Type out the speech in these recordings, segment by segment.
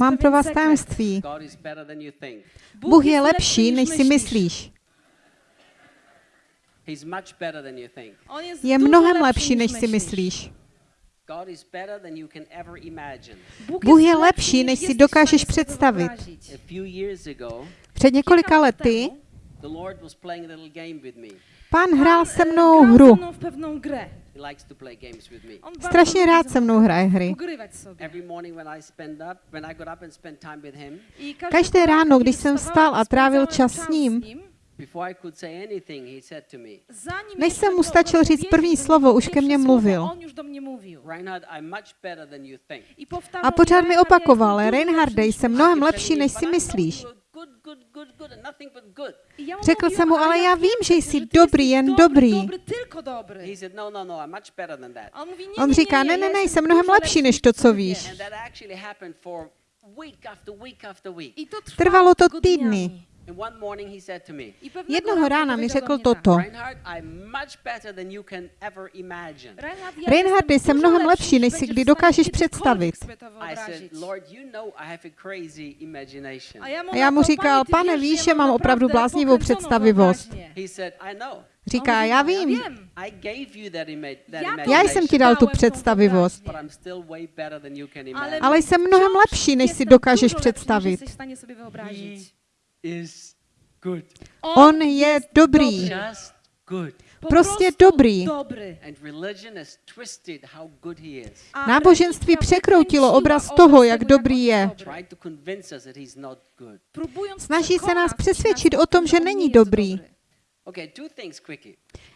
Mám pro vás tajemství. Bůh je lepší, než si myslíš. Je mnohem lepší, než si myslíš. Bůh je lepší, než si dokážeš představit. Před několika lety Pán hrál se mnou hru. Strašně rád se mnou hraje hry. Každé ráno, když jsem vstal a trávil čas s ním, než jsem mu stačil říct první slovo, už ke mně mluvil. A pořád mi opakoval, Reinharde, jsem mnohem lepší, než si myslíš. Řekl jsem mu, ale já vím, že jsi dobrý, jen dobrý. On říká, ne, ne, ne, jsem mnohem lepší než to, co víš. Trvalo to týdny. Jednoho rána mi řekl toto. Reinhard, jsem mnohem lepší, než si kdy dokážeš představit. A já mu říkal, pane, víš, že mám opravdu bláznivou představivost. Říká, já vím. Já jsem ti dal tu představivost. Ale jsem mnohem lepší, než si dokážeš představit. On je dobrý. Prostě dobrý. Náboženství překroutilo obraz toho, jak dobrý je. Snaží se nás přesvědčit o tom, že není dobrý.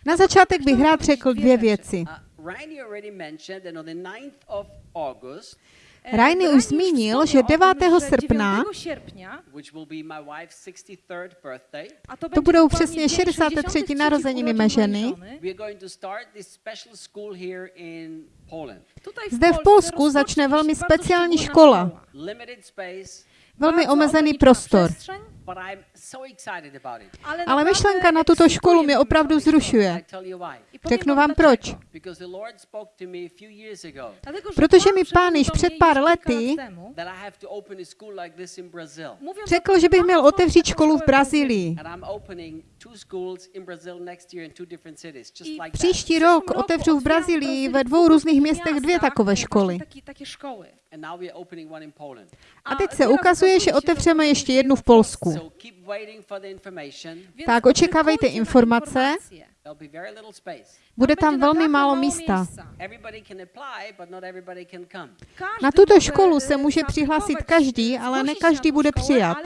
Na začátek bych rád řekl dvě věci. Rajny už zmínil, že 9. srpna to budou přesně 63. narozeniny mé ženy. Zde v Polsku začne velmi speciální škola velmi omezený prostor. Ale myšlenka na tuto školu mě opravdu zrušuje. Řeknu vám proč. Protože mi pán již před pár lety řekl, že bych měl otevřít školu v Brazílii. Příští rok otevřu v Brazílii ve dvou různých městech dvě takové školy. A teď se ukazuje, že otevřeme ještě jednu v Polsku. Tak očekávejte informace. Bude tam velmi málo místa. Na tuto školu se může přihlásit každý, ale ne každý bude přijat.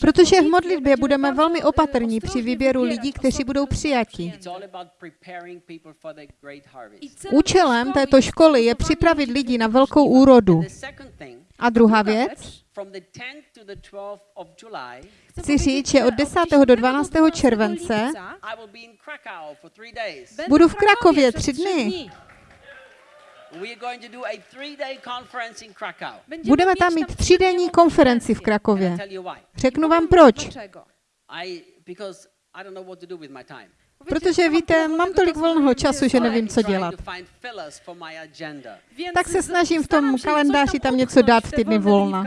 Protože v modlitbě budeme velmi opatrní při výběru lidí, kteří budou přijati. Účelem této školy je připravit lidi na velkou úrodu. A druhá věc, Chci říct, že od 10. do 12. července budu v Krakově tři dny. Budeme tam mít třídenní konferenci v Krakově. Řeknu vám proč. Protože víte, mám tolik volného času, že nevím, co dělat. Tak se snažím v tom kalendáři tam něco dát v týdny volna.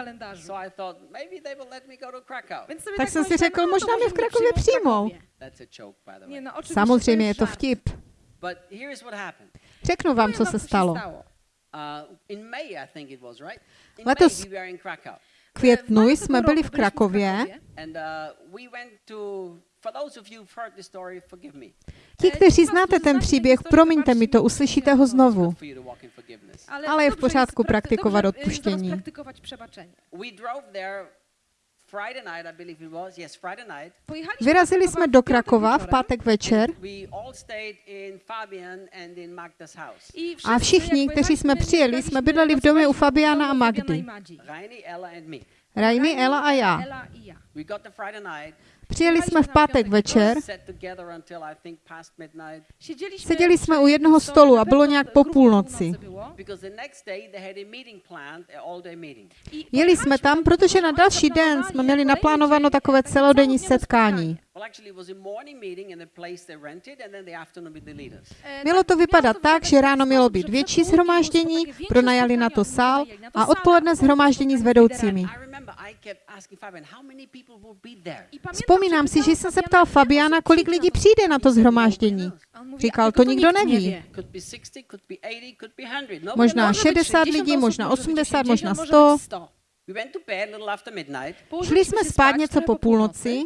Tak jsem si řekl, možná mě v Krakově přijmou. Samozřejmě je to vtip. Řeknu vám, co se stalo. Letos květnu jsme byli v Krakově. Ti, kteří znáte ten příběh, promiňte mi to, uslyšíte ho znovu. Ale je v pořádku praktikovat odpuštění. Vyrazili jsme do Krakova v pátek večer. A všichni, kteří jsme přijeli, jsme bydleli v domě u Fabiana a Magdy. Rainy, Ela a já. Přijeli jsme v pátek večer, seděli jsme u jednoho stolu a bylo nějak po půlnoci. Jeli jsme tam, protože na další den jsme měli naplánováno takové celodenní setkání. Mělo to vypadat tak, že ráno mělo být větší shromáždění, większe pronajali na to sál a odpoledne potem shromáždění s vedoucími. Vzpomínám si, že jsem se ptal Fabiana, kolik lidí přijde na to zhromáždění. Říkal, to nikdo neví. wie. Could be 60, could be 80, could be 100. Nobody Možná knows. Może być 60 60 lidí, možná może być 80, 80, možná może 100. być 100. We went to bed a little after midnight, Šli jsme spát něco po půlnoci.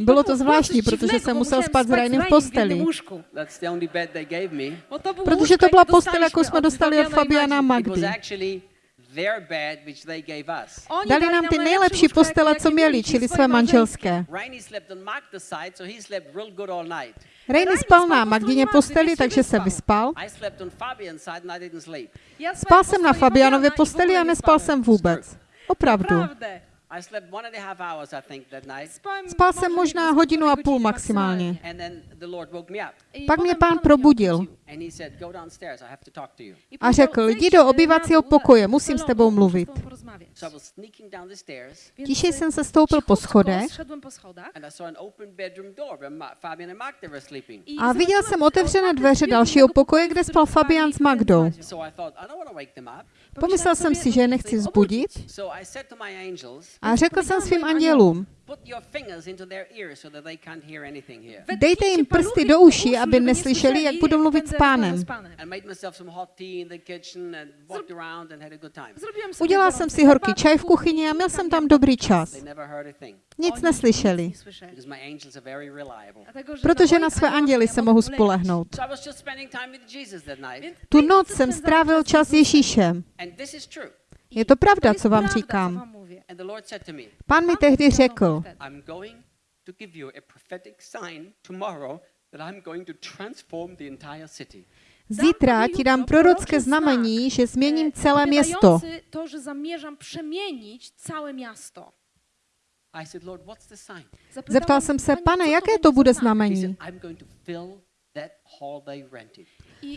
Bylo to zvláštní, protože jsem musel spát s Rainem v posteli. Protože to byla postel, jakou jsme dostali od Fabiana Magdy. Actually their bed which they gave us. Oni Dali nám ty nejlepší postele, co měli, mieli, čili své manželské. Rainy slept on Magda's side, so he slept real good all night. Rainy spal na Magdině posteli, takže se vyspal. I slept on Fabian's side and I didn't sleep. Ja Spal jsem na Fabianově posteli a nespal jsem vůbec. Opravdu. Naprawdę. I slept one and a half hours, I think, that night. Spałem Spal jsem možná hodinu a půl maximálně. And then the Lord woke me up. I Pak mě pán Pan probudil And he said, Go downstairs, I have to talk to you. I a řekl, "Zejdź, jdi do dół, pokoje, musím s tebou mluvit. tobą porozmawiać." So I was sneaking down the stairs Więc, Tiše jsem se stoupil po schodech Szedłem po schodach. and I saw an open bedroom door where Ma- Fabian and Magda were sleeping. I a viděl jsem otevřené dveře dalšího pokoje, kde spal Fabian s Magdou. Pomyslel jsem si, že nechci zbudit a řekl jsem svým andělům, Put your fingers into their ears so that they can't hear anything here. Dejte jim prsty do uší, aby neslyšeli, jak budu mluvit s pánem. Udělal jsem si horký čaj v kuchyni a měl jsem tam dobrý čas. Nic neslyšeli, because my angels are very reliable. protože na své anděly se mohu spolehnout. Tu noc jsem strávil čas s Ježíšem. Je to pravda, co vám říkám. Pán mi tehdy řekl, zítra ti dám prorocké znamení, že změním celé město. To, zamierzam przemienić całe miasto. Zeptal jsem se, pane, jaké to bude znamení?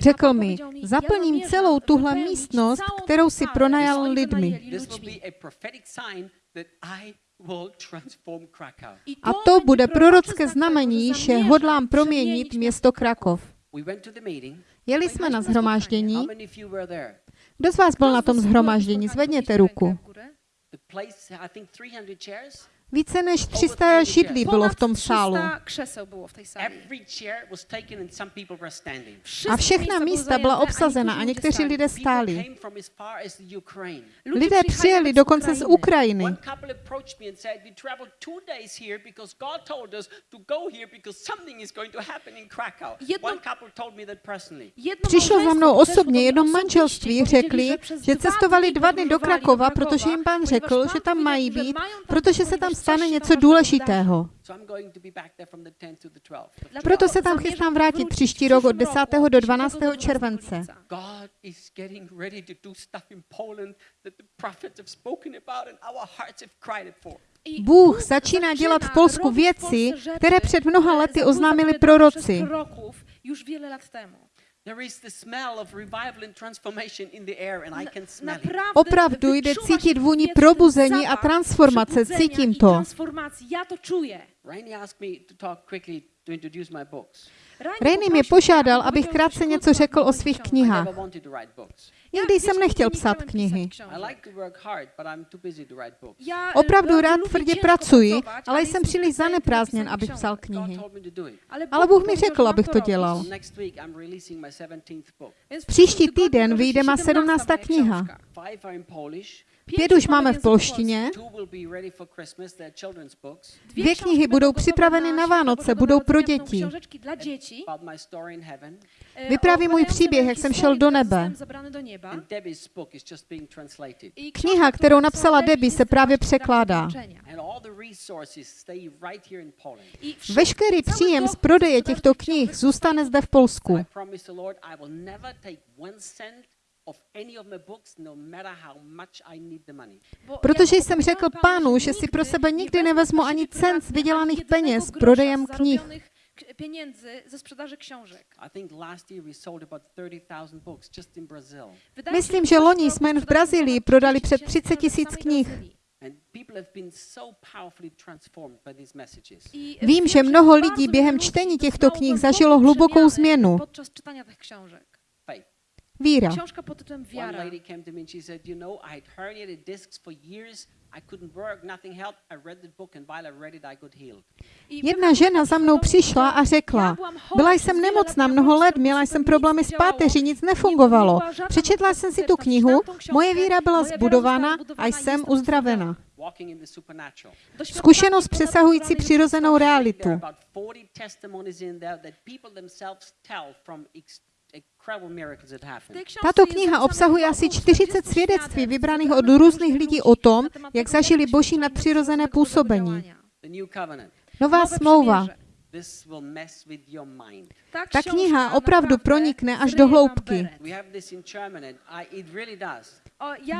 Řekl mi, zaplním celou tuhle místnost, kterou si pronajal lidmi. A to bude prorocké znamení, že hodlám proměnit město Krakov. Jeli jsme na zhromáždění. Kdo z vás byl na tom zhromáždění? Zvedněte ruku. The place, I think 300 chairs. Více než 300 židlí bylo v tom sálu. A všechna místa byla obsazena a někteří lidé stáli. Lidé přijeli dokonce z Ukrajiny. Přišlo za mnou osobně, jedno manželství řekli, že cestovali dva dny do Krakova, protože jim pán řekl, že tam mají být, protože se tam stane něco důležitého. So I'm going to be back there from the 10th to the 12th. Dlatego Proto se tam chystám vrátit příští rok od przyszłym 10. roku, do 10 12. 12 července. Bůh začíná dělat v Polsku věci, které před mnoha lety oznámili proroci. Przez proroków już wiele lat temu. There is the smell of revival and transformation in the air and I can smell it. Naprawdę Opravdu jde cítit vůni probuzení a transformace, cítím to. Rainy mě požádal, abych krátce něco řekl o svých knihách. Nikdy jsem nechtěl psát knihy. I like to work hard, but I'm too busy to write books. Ja, e, Opravdu rád tvrdě ciężko pracuji, ale jsem příliš zaneprázdněn, abych psal knihy. Ale Bůh mi řekl, abych to dělal. Next week I'm releasing my 17th book. Więc w Příští týden vyjde má 17. 17. kniha. Pět už máme v polštině, Dvě knihy budou připraveny na Vánoce, budou pro děti. Książeczki dla dzieci. about my story in heaven. e, Vypráví můj příběh, jak jsem šel do nebe. Kniha, kterou napsala Debbie, se právě překládá. Veškerý příjem z prodeje těchto knih zůstane zde v Polsku. No Protože ja jsem řekl pánu, že si pro sebe nikdy nevezmu ani cent z vydělaných peněz prodejem knih. k- pieniędzy ze sprzedaży książek. I think last year we sold about 30,000 books just in Brazil. Wydaje mi się, Myslím, že loni jsme jen v Brazílii prodali 30 přes 30 tisíc knih. Vím, že mnoho lidí během čtení těchto knih zažilo hlubokou změnu. Podczas czytania tych książek. Víra. Książka pod tytułem One Wiara. lady came to me and she said, You know, I had herniated discs for years. I couldn't work, nothing helped. I read the book, and while I read it, I got healed. I Jedna žena za mnou přišla a řekla, "Ja byłam chora byla jsem nemocná mnoho let, měla jsem problémy s páteří, nic nefungovalo. Přečetla jsem si tu knihu, moje víra byla zbudována a jsem uzdravena. Zkušenost přesahující přirozenou realitu. Are about 40 testimonies in there that people themselves tell from ex- incredible miracles that W happened. tej książce Tato kniha obsahuje około asi 40 40 svědectví vybraných od různých lidí o tom, jak zažili boží nadpřirozené působení. Nová smlouva. Przymierze. This will mess with your mind. Ta, kniha opravdu pronikne až do hloubky.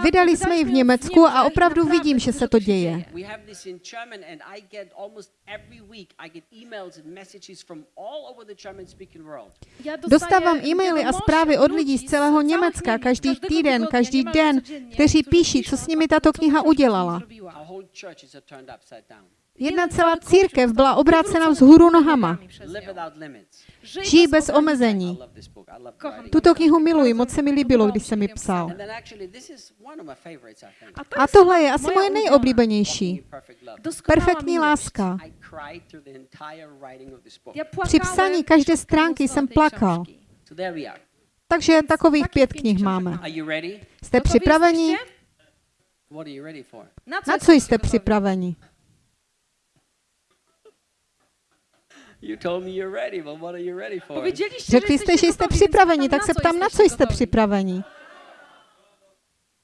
Vydali jsme ji v Německu a opravdu vidím, že se to děje. We have this in German, and I get almost every week, I get emails and messages from all over the German-speaking world. Ja dostaję Dostávám e-maily a zprávy od lidí z celého Německa každý týden, každý den, kteří píší, co s nimi tato kniha udělala. Jedna celá církev byla obrácena vzhůru nohama. Žijí bez omezení. Tuto knihu miluji, moc se mi líbilo, když jsem ji psal. A tohle je asi moje nejoblíbenější. Perfektní láska. Při psaní každé stránky jsem plakal. Takže takových pět knih máme. Jste připraveni? Na co jste připraveni? You told me you're ready, but what are you ready for? Powiedzieliście, Řekli jste, že jste připraveni, tak se ptám, na co jste připraveni?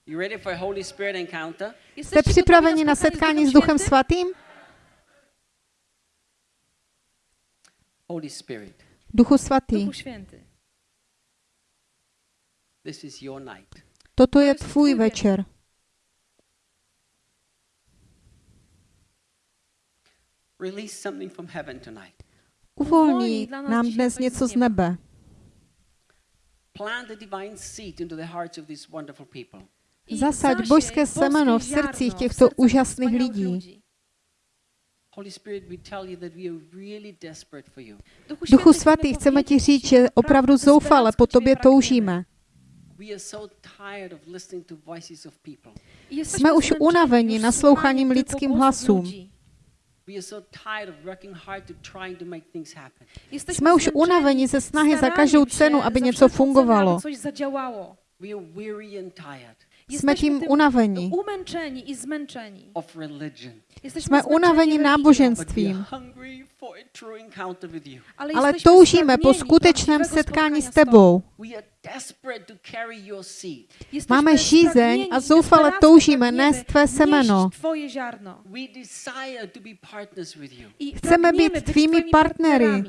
You ready for a Holy Spirit encounter? Jste připraveni na setkání s Duchem? Svatým? Holy Spirit, Duchu Svatý, Duchu Święty. this is your night. toto je tvůj večer. Release something from heaven tonight. Uvolní nám dnes něco z nebe. Plant a divine seed into the hearts of these wonderful people. I Zasaď božské semeno v srdcích těchto úžasných lidí. Duchu Svatý, chceme ti říct, že opravdu zoufale po tobě toužíme. We are so tired of listening to voices of people. Jsme už unaveni naslouchaním lidským hlasům. Jsme už unaveni ze snahy za každou cenu, aby něco fungovalo. Jsme Jesteśmy tím tym unaveni. Umęczeni i zmęczeni. of religion. Jesteśmy Jsme unaveni are náboženstvím, ale toužíme po skutečném setkání s tebou. Máme žízeň a zoufale toužíme nést tvé semeno. Chceme být tvými partnery.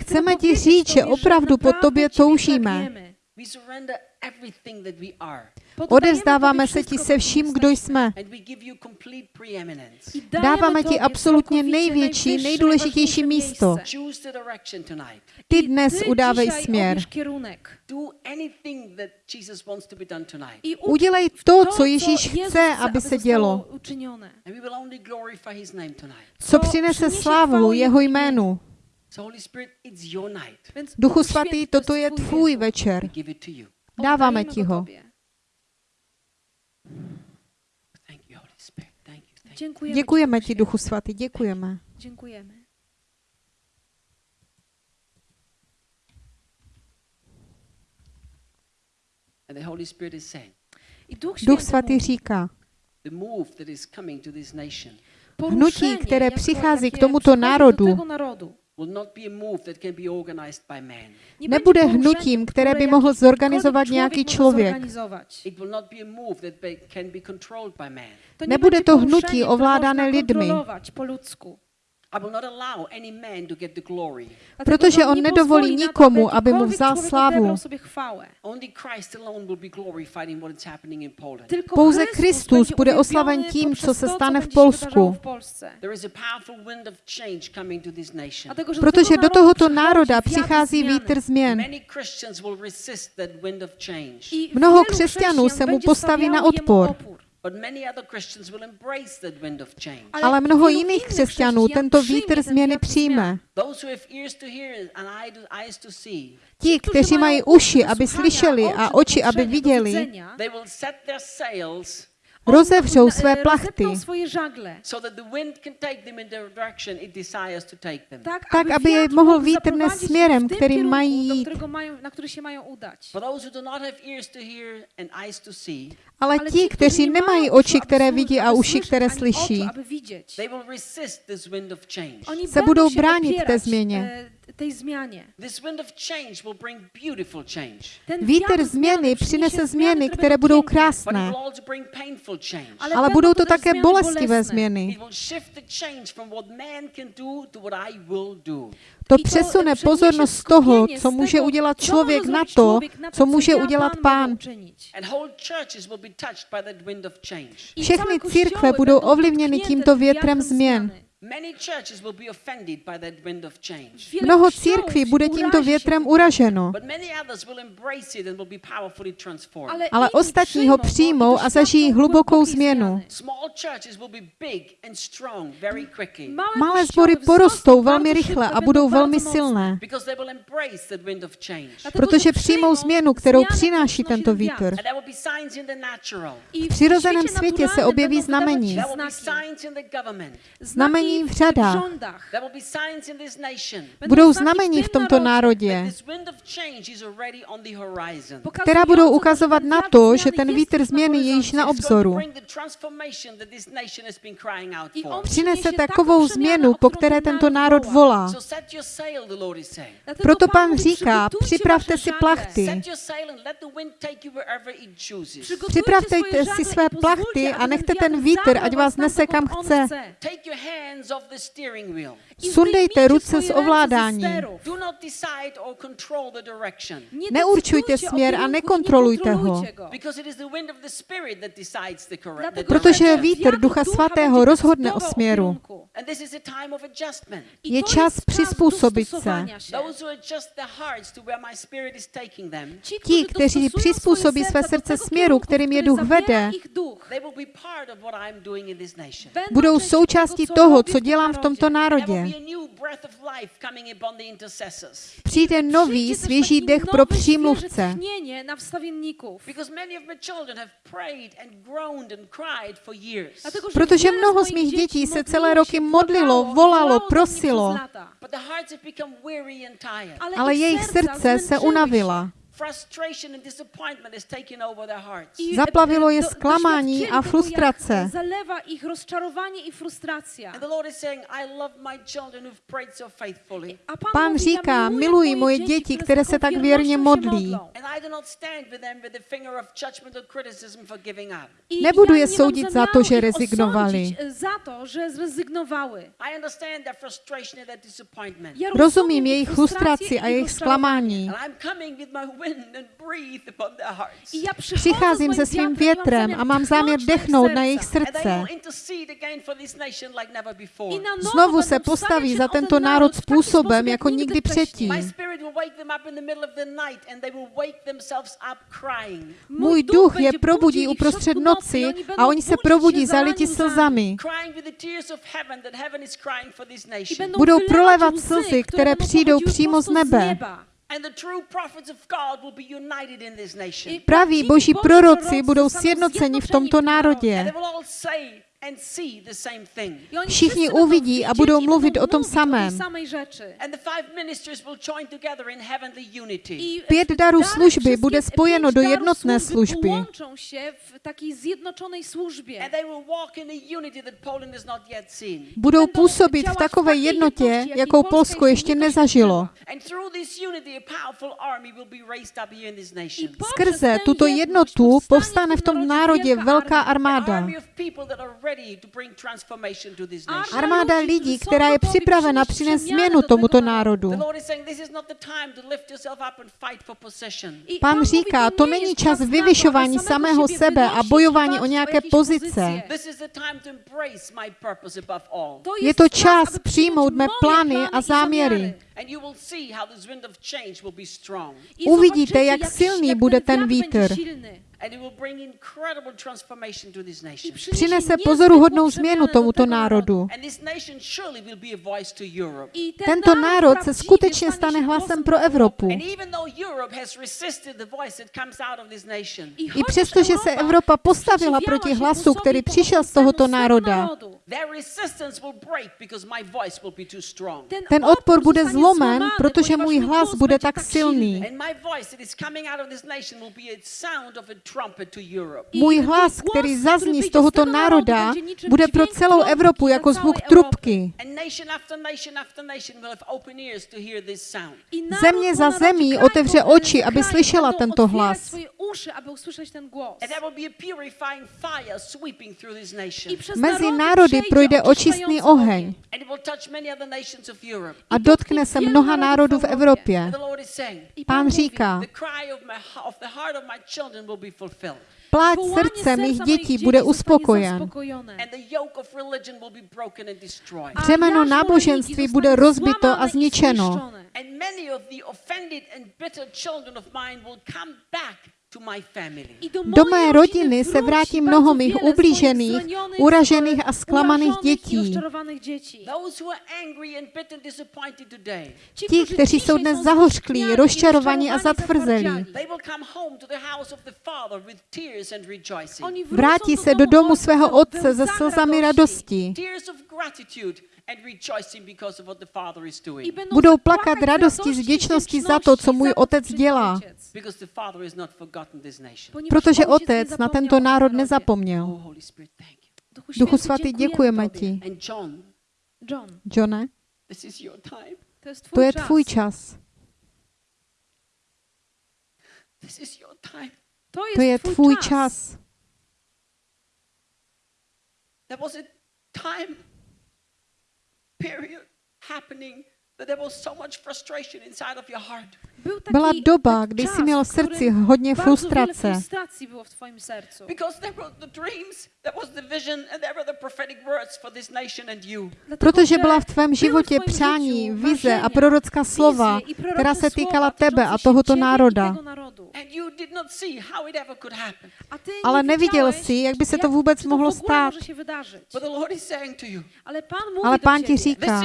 Chceme ti říct, že Tobie, opravdu po tobě toužíme. Pragniemy. We surrender everything that we are. Poddajemy Odezdáváme Tobie se ti se vším, kdo jsme. And we give you complete preeminence. I dajemy Dáváme ti absolutně całkowicie největší, nejdůležitější místo. miejsce. Choose the direction tonight. Ty dnes udávej směr. obierz kierunek. Do anything that Jesus wants to be done tonight. I ucz Udělej to, co Ježíš chce, aby se dělo. Co přinese slávu jeho jménu. Duchu Svatý, toto je tvůj večer. Dáváme ti ho. Tobie. Thank you, Holy Spirit. Thank you. Thank you. Dziękujemy, Děkujeme Ci, ti, Duchu Svatý, děkujeme. Dziękujemy. And the Holy Spirit is saying, I Duch, Svatý říká, the move that is coming to this nation poruszenie, které jako přichází k tomuto národu, tego narodu. will not be a move that can be organized by man. Nie nebude hnutím, které by mohl zorganizovat nějaký člověk. zorganizować. It will not be a move that be, can be controlled by man. To nie Nebude to hnutí ovládané lidmi. po Protože on nedovolí nikomu, aby mu vzal slávu. Pouze Kristus bude oslaven tím, co se stane v Polsku. Protože do tohoto národa přichází vítr změn. Mnoho křesťanů se mu postaví na odpor. Ale mnoho jiných křesťanů tento vítr změny přijme. Ti, kteří mají uši, aby slyšeli a oči, aby viděli, rozevřou své plachty, tak, aby je mohl vítr nést směrem, kterým mají jít. Ale ti, kteří nemají oči, které vidí a uši, které slyší, se budou bránit té změně tej změně. Vítr změny přinese změny, které budou krásné, ale budou to také bolestivé změny. To přesune pozornost z toho, co může udělat člověk na to, co může udělat pán. Všechny církve budou ovlivněny tímto větrem změn. Mnoho církví bude tímto větrem uraženo, ale ostatní ho přijmou a zažijí hlubokou změnu. Malé sbory porostou velmi rychle a budou velmi silné, protože přijmou změnu, kterou přináší tento vítr. V přirozeném světě se objeví znamení. Znamení v řadách. Budou znamení v tomto národě, která budou ukazovat na to, že ten vítr změny je již na obzoru. Přinese takovou změnu, po které tento národ volá. Proto pán říká, připravte si plachty. Připravte si své plachty a nechte ten vítr, ať vás nese kam chce. Sundejte ruce z ovládání. Neurčujte směr a nekontrolujte ho. Protože vítr Ducha Svatého rozhodne o směru. Je čas přizpůsobit se. Ti, kteří přizpůsobí své srdce směru, kterým je duch vede, budou součástí toho, co dělám v tomto národě. Přijde nový, svěží dech pro přímluvce. Protože mnoho z mých dětí se celé roky modlilo, volalo, prosilo, ale jejich srdce se unavila. Zaplavilo je zklamání a frustrace. Zalewa i říká, miluji moje děti, které se tak věrně modlí. Nebudu je soudit za to, že rezignovali. Rozumím jejich frustraci a jejich zklamání. Přicházím se svým větrem a mám záměr dechnout na jejich srdce. Znovu se postaví za tento národ způsobem, jako nikdy předtím. Můj duch je probudí uprostřed noci a oni se probudí zaliti slzami. Budou prolévat slzy, které přijdou přímo z nebe. Praví boží proroci budou sjednoceni v tomto národě. Všichni uvidí a budou mluvit o tom samém. Pět darů služby bude spojeno do jednotné služby. Budou působit v takové jednotě, jakou Polsko ještě nezažilo. Skrze tuto jednotu povstane v tom národě velká armáda. Armáda lidí, která je připravena přinést změnu tomuto národu. Pán říká, to není čas vyvyšování samého sebe a bojování o nějaké pozice. Je to čas přijmout mé plány a záměry. And you will see how this wind of change will be strong. Uvidíte, jak silný bude ten vítr. And it will bring incredible transformation to this nation. Přinese pozoruhodnou změnu tomuto národu. And this nation surely will be a voice to Europe. Tento národ se skutečně stane hlasem pro Evropu. And even though Europe has resisted the voice that comes out of this nation, I přesto, že se Evropa postavila proti hlasu, který přišel z tohoto národa, their resistance will break because my voice will be too strong. ten odpor bude zlomen, protože můj hlas bude tak silný. Můj hlas, který zazní z tohoto národa, bude pro celou Evropu jako zvuk trubky. Země za zemí otevře oči, aby slyšela tento hlas. Mezi národy projde očistný oheň. a dotkne se mnoha národů v Evropě. Pán říká, pláč srdce mých dětí bude uspokojen. Břemeno náboženství bude rozbito a zničeno. zniszczone. And many of the offended and bitter children of mine will come back to my family. I do mé rodiny se vrátí mnoho mých ublížených, uražených a zklamaných dětí. Ti, kteří jsou dnes zahořklí, rozčarovaní a zatvrzelí. Vrátí se do domu svého otce se slzami radosti. Tears of gratitude and rejoicing because of what the Father is I doing. będą Budou plakat radosti, z wdzięczności za to, co to, otec dělá. ojciec. Because the Father has not forgotten this nation. Ponieważ Protože otec na tento národ nezapomněl. Duchu, svatý, děkujeme ti. And John, John, Johne, this is your time. to je tvůj čas. This is your time. To je tvůj čas. There was a time period happening that there was so much frustration inside of your heart. Był taki, Byla doba, kdy jsi měl v srdci hodně frustrace, frustracji było w twoim sercu. Because there were the dreams, there was the vision, and there were the prophetic words for this nation and you. Dlatego, protože byla v tvém životě přání, vize a prorocká slova, která se týkala tebe a tohoto národa. tego narodu. And you did not see how it ever could happen. A ty Ale neviděl jsi, jak by se to vůbec mohlo stát. może się wydarzyć. But the Lord is saying to you, Ale pán ti říká,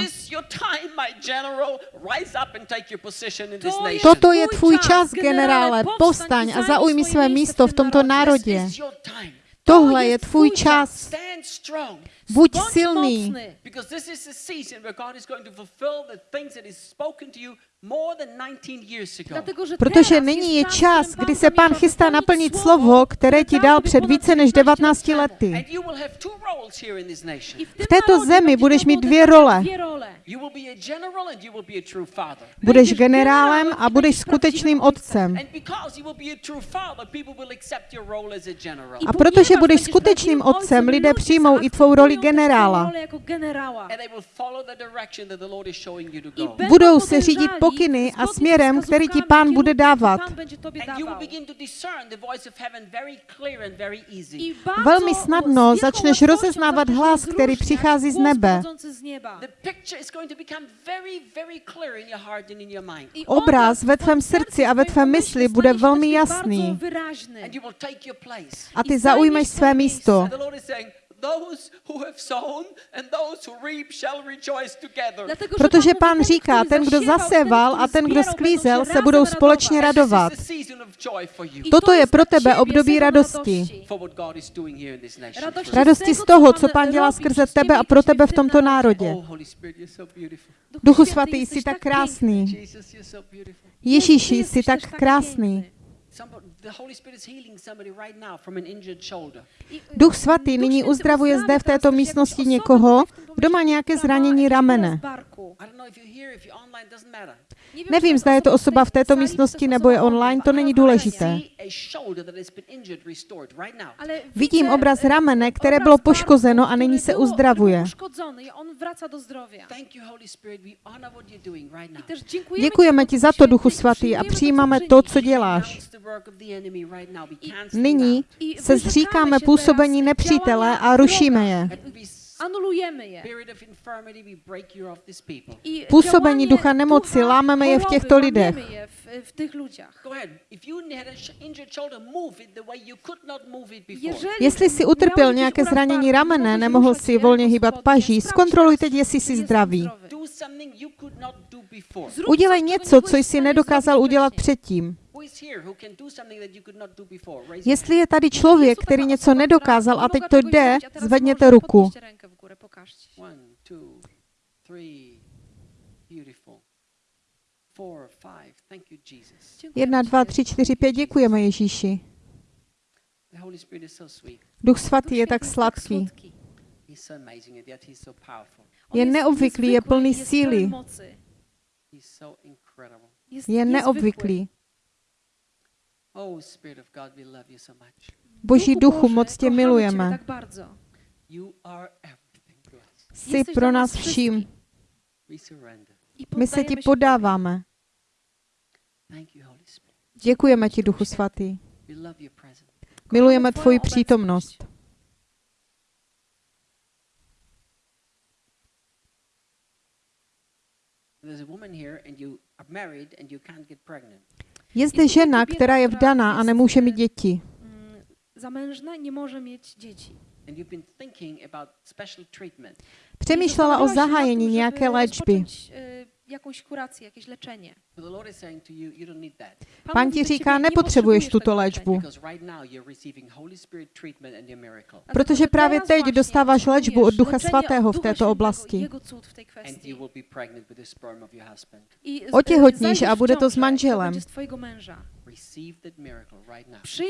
this is your time, my general. Rise up and take your position in this To jest nation. toto je tvůj čas, generále, povstaň i a zaujmi své místo v tomto tom národě. Tohle je tvůj čas. Buď Bądź silný, mocny, Because this is the season where God is going to fulfill the things that He's spoken to you more than 19 years ago. dlatego, że protože nyní je čas, kdy se pán chystá naplnit slovo, které ti dal před více než 19 19 lat temu. lety. V této zemi budeš mít dvě role. Budeš generálem a budeš skutečným otcem. A protože budeš skutečným otcem, lidé přijmou i tvou roli generála. jako Budou se řídit podążali pokyny a směrem, který ti pán bude dávat. Velmi snadno začneš rozeznávat hlas, který přichází z nebe. Obraz ve tvém srdci a ve tvém mysli bude velmi jasný. A ty zaujmeš své místo. And the Lord is saying, those who have sown and those who reap shall rejoice together. Dlatego, że Protože pán říká, ten, kdo zaseval a ten, kdo sklízel, se budou společně radovat. This is a season of joy for you. I Toto je pro tebe období radosti. Radosti z toho, co pán dělá skrze tebe a pro tebe v tomto národě. Oh. Duchu svatý, jsi tak krásný. Ježíši, jsi tak krásný. Duch svatý nyní uzdravuje zde v této místnosti někoho, kdo má nějaké zranění ramene. Nevím, zda je to osoba v této místnosti nebo je online, to není důležité. Vidím obraz ramene, které bylo poškozeno a nyní se uzdravuje. Děkujeme ti za to, Duchu Svatý, a přijímáme to, co děláš. Nyní se zříkáme působení nepřítele a rušíme je. Působení ducha nemoci lámeme je v těchto lidech. Jestli si utrpěl nějaké zranění ramene, nemohl si volně hýbat paží, zkontroluj teď, jestli jsi zdravý. Udělej něco, co jsi nedokázal udělat předtím. Jestli je tady člověk, který něco nedokázal a teď to jde, zvedněte ruku. Jedna, dva, tři, čtyři, pět. Děkujeme Ježíši. Duch svatý je tak sladký. Je neobvyklý, je plný síly. Je neobvyklý. Boží duchu, moc tě milujeme. Jsi pro nás vším. My se ti podáváme. Děkujeme ti, Duchu Svatý. Milujeme tvoji přítomnost. Je zde žena, která je vdaná a nemůže mít děti. Zamężna nie może mieć dzieci. Přemýšlela o zahájení nějaké léčby jakąś kurację, jakieś leczenie. Pan ci říká, nepotřebuješ tuto léčbu, protože právě teď dostáváš léčbu od Ducha Svatého v této oblasti. Otěhotníš a bude to s manželem.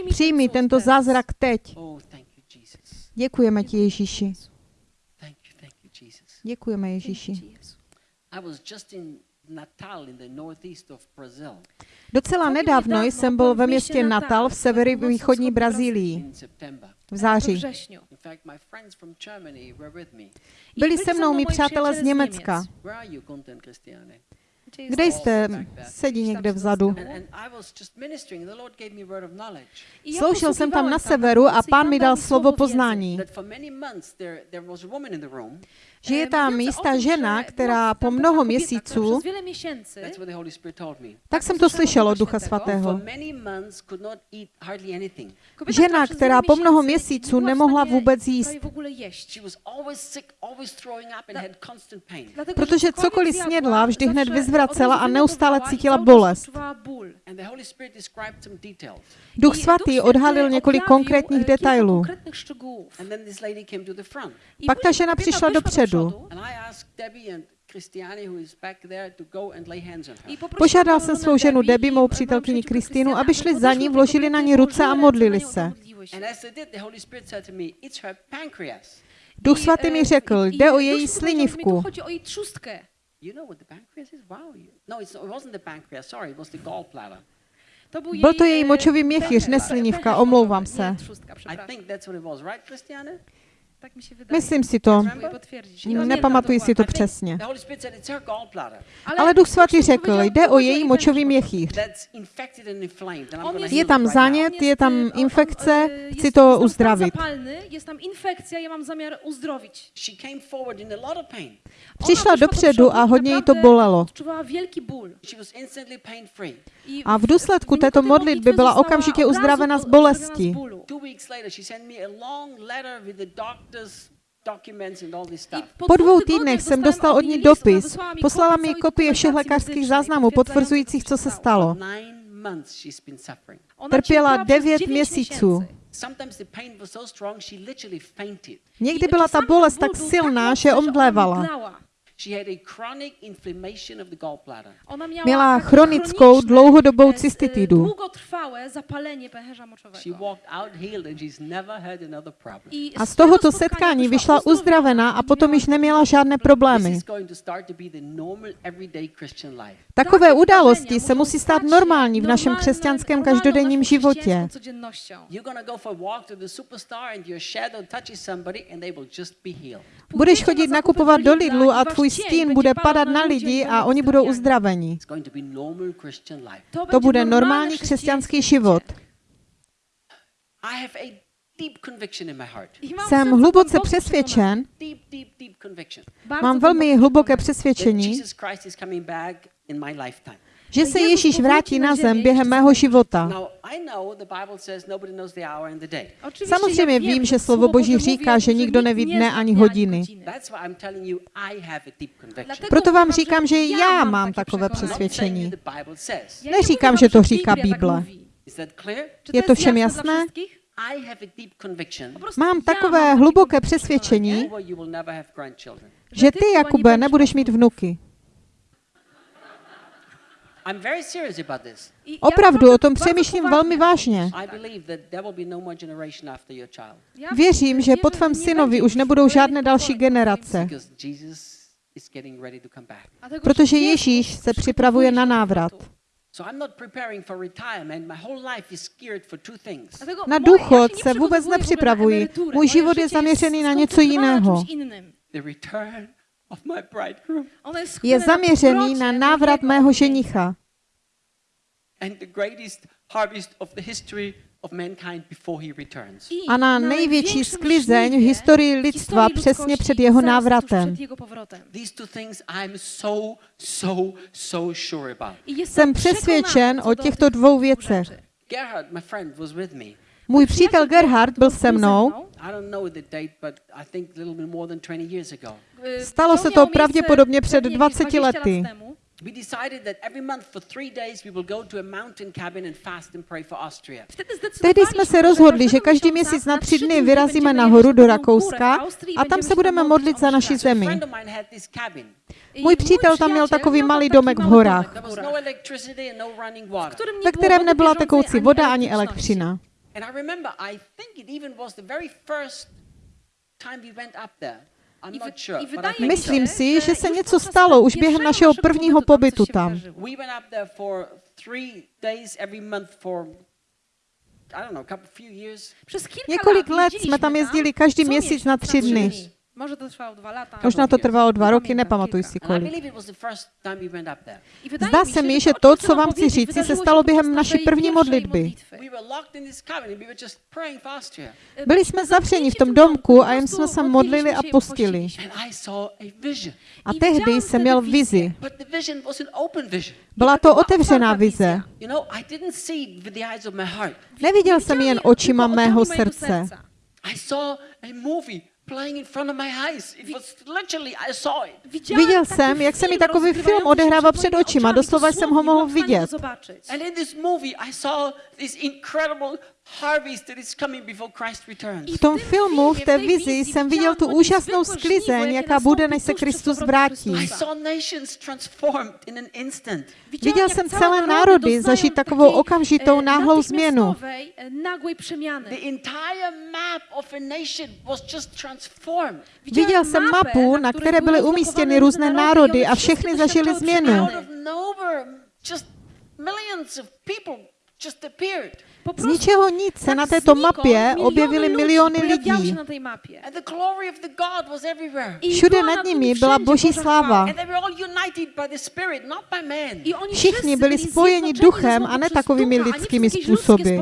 Přijmi tento zázrak teď. Děkujeme ti, Ježíši. Děkujeme, Ježíši. Docela nedávno jsem byl ve městě Natal v severovýchodní Brazílii v září. Byli se mnou mý přátelé z Německa. Kde jste? Sedí někde vzadu. Sloužil jsem tam na severu a pán mi dal slovo poznání že je tam jistá žena, která po mnoho měsíců, tak jsem to slyšel od Ducha Svatého, žena, která po mnoho měsíců nemohla vůbec jíst, protože cokoliv snědla, vždy hned vyzvracela a neustále cítila bolest. Duch Svatý odhalil několik konkrétních detailů. Pak ta žena přišla dopředu úřadu. Požádal jsem svou ženu Debbie, mou přítelkyni Kristýnu, aby šli za ní, vložili na ní ruce a modlili se. Duch svatý mi řekl, jde o její slinivku. Byl to její močový měchýř, ne slinivka, omlouvám se. Tak mi się. Myslím si to, hm, nepamatuji si to přesně. Ale Duch Svatý řekl, jde o její močový měchýř. Je tam zánět, je tam infekce, chci to. Je tam infekce, uzdravit. Přišla dopředu a hodně jí to bolelo. A v důsledku této modlitby byla okamžitě uzdravena z bolesti. Po dvou týdnech jsem dostal od ní dopis. Poslala mi kopie všech lékařských záznamů potvrzujících, co se stalo. Trpěla devět měsíců. Někdy byla ta bolest tak silná, že omdlévala. Měla chronickou dlouhodobou cystitidu. A z tohoto setkání vyšla uzdravená a potom již neměla žádné problémy. Takové události se musí stát normální v našem křesťanském každodenním životě. Budeš chodit nakupovat do Lidlu a tvůj stín bude padat na lidi a oni budou uzdraveni. To bude normální křesťanský život. Jsem hluboce přesvědčen, mám velmi hluboké přesvědčení, Že se Ježíš vrátí na zem během mého života. Samozřejmě vím, že slovo Boží říká, že nikdo neví dne ani hodiny. Proto vám říkám, že já mám takové přesvědčení. Neříkám, že to říká Bible. Je to všem jasné? Mám takové hluboké přesvědčení, že ty, Jakube, nebudeš mít vnuky. I'm very serious about this. I ja Opravdu, o tom přemýšlím velmi vážně. I believe that there will be no more generation after your child Ja Věřím, že po tvém synovi už nebudou žádné další generace, because Jesus is getting ready to come back. Dlatego, protože Ježíš se připravuje na návrat. powrotu. So I'm not preparing for retirement. My whole life is geared for two things. Dlatego Na důchod se vůbec nepřipravuji. Můj život je zaměřený na něco jiného. Czymś innym. The return of my bridegroom Ono jest Je zaměřený na návrat mého ženicha and the greatest harvest of the history of mankind before he returns. I a na největší sklizeň v historii lidstva přesně před jeho návratem. Przed jego powrotem. These two things I'm so, so, so sure about. I jestem Jsem přesvědčen o těchto dvou věcech. rzeczy. Gerhard, my friend, was with me. Můj přítel Gerhard byl se mnou. mną. I don't know the date, but I think a little bit more than 20 years ago. Y, Stalo se to pravděpodobně před pewnie 20 20 lat lety. temu. We decided that every month for three days we will go to a mountain cabin and fast and pray for Austria. Wtedy Tehdy jsme se rozhodli, že každý měsíc na tři dny vyrazíme nahoru do Rakouska a tam se budeme modlit za naši zemi. Můj přítel tam měl takový malý domek v horách, no no ve kterém nebyla tekoucí voda ani elektřina. And I remember, I think it even was the very first time we went up there. Myslím si, že se něco stalo už během našeho prvního pobytu tam pobytu coś się tam. wydarzyło. We went up there for three days every month for, I don't know, a couple, few years. Przez kilka Několik let jsme tam jezdili každý měsíc na tři dny. Może to trwało dwa lata. Možná to trvalo dva roky, nepamatuji si kolik. Zdá se mi, že to, co vám chci říci, se stalo během naší první modlitby. Byli jsme zavřeni v tom domku a jen jsme se modlili a postili. A tehdy jsem měl vizi. Byla to otevřená vize. Neviděl jsem jen očima mého srdce. I saw a movie playing in front of my eyes. It was literally, I saw it. Viděl jsem, jak se mi takový film odehrává před očima, doslova jsem ho mohl vidět. V tom filmu, v té vizi jsem viděl tu úžasnou sklizeň, jaká bude, než se Kristus vrátí. Viděl jsem celé národy zažít takovou okamžitou náhlou změnu. e, Nagłej przemiany. The entire map of a nation was just transformed. Viděl jsem mapu, na které byly umístěny různé národy a všechny zažili změnu. Z ničeho nic se na této mapě objevily miliony lidí. się na tej mapie. And the glory of the God was everywhere. I Všude nad nimi byla Boží sláva. chwała. And they were all united by the Spirit, not by man. I oni Všichni byli spojeni duchem, a ne takovými lidskými způsoby.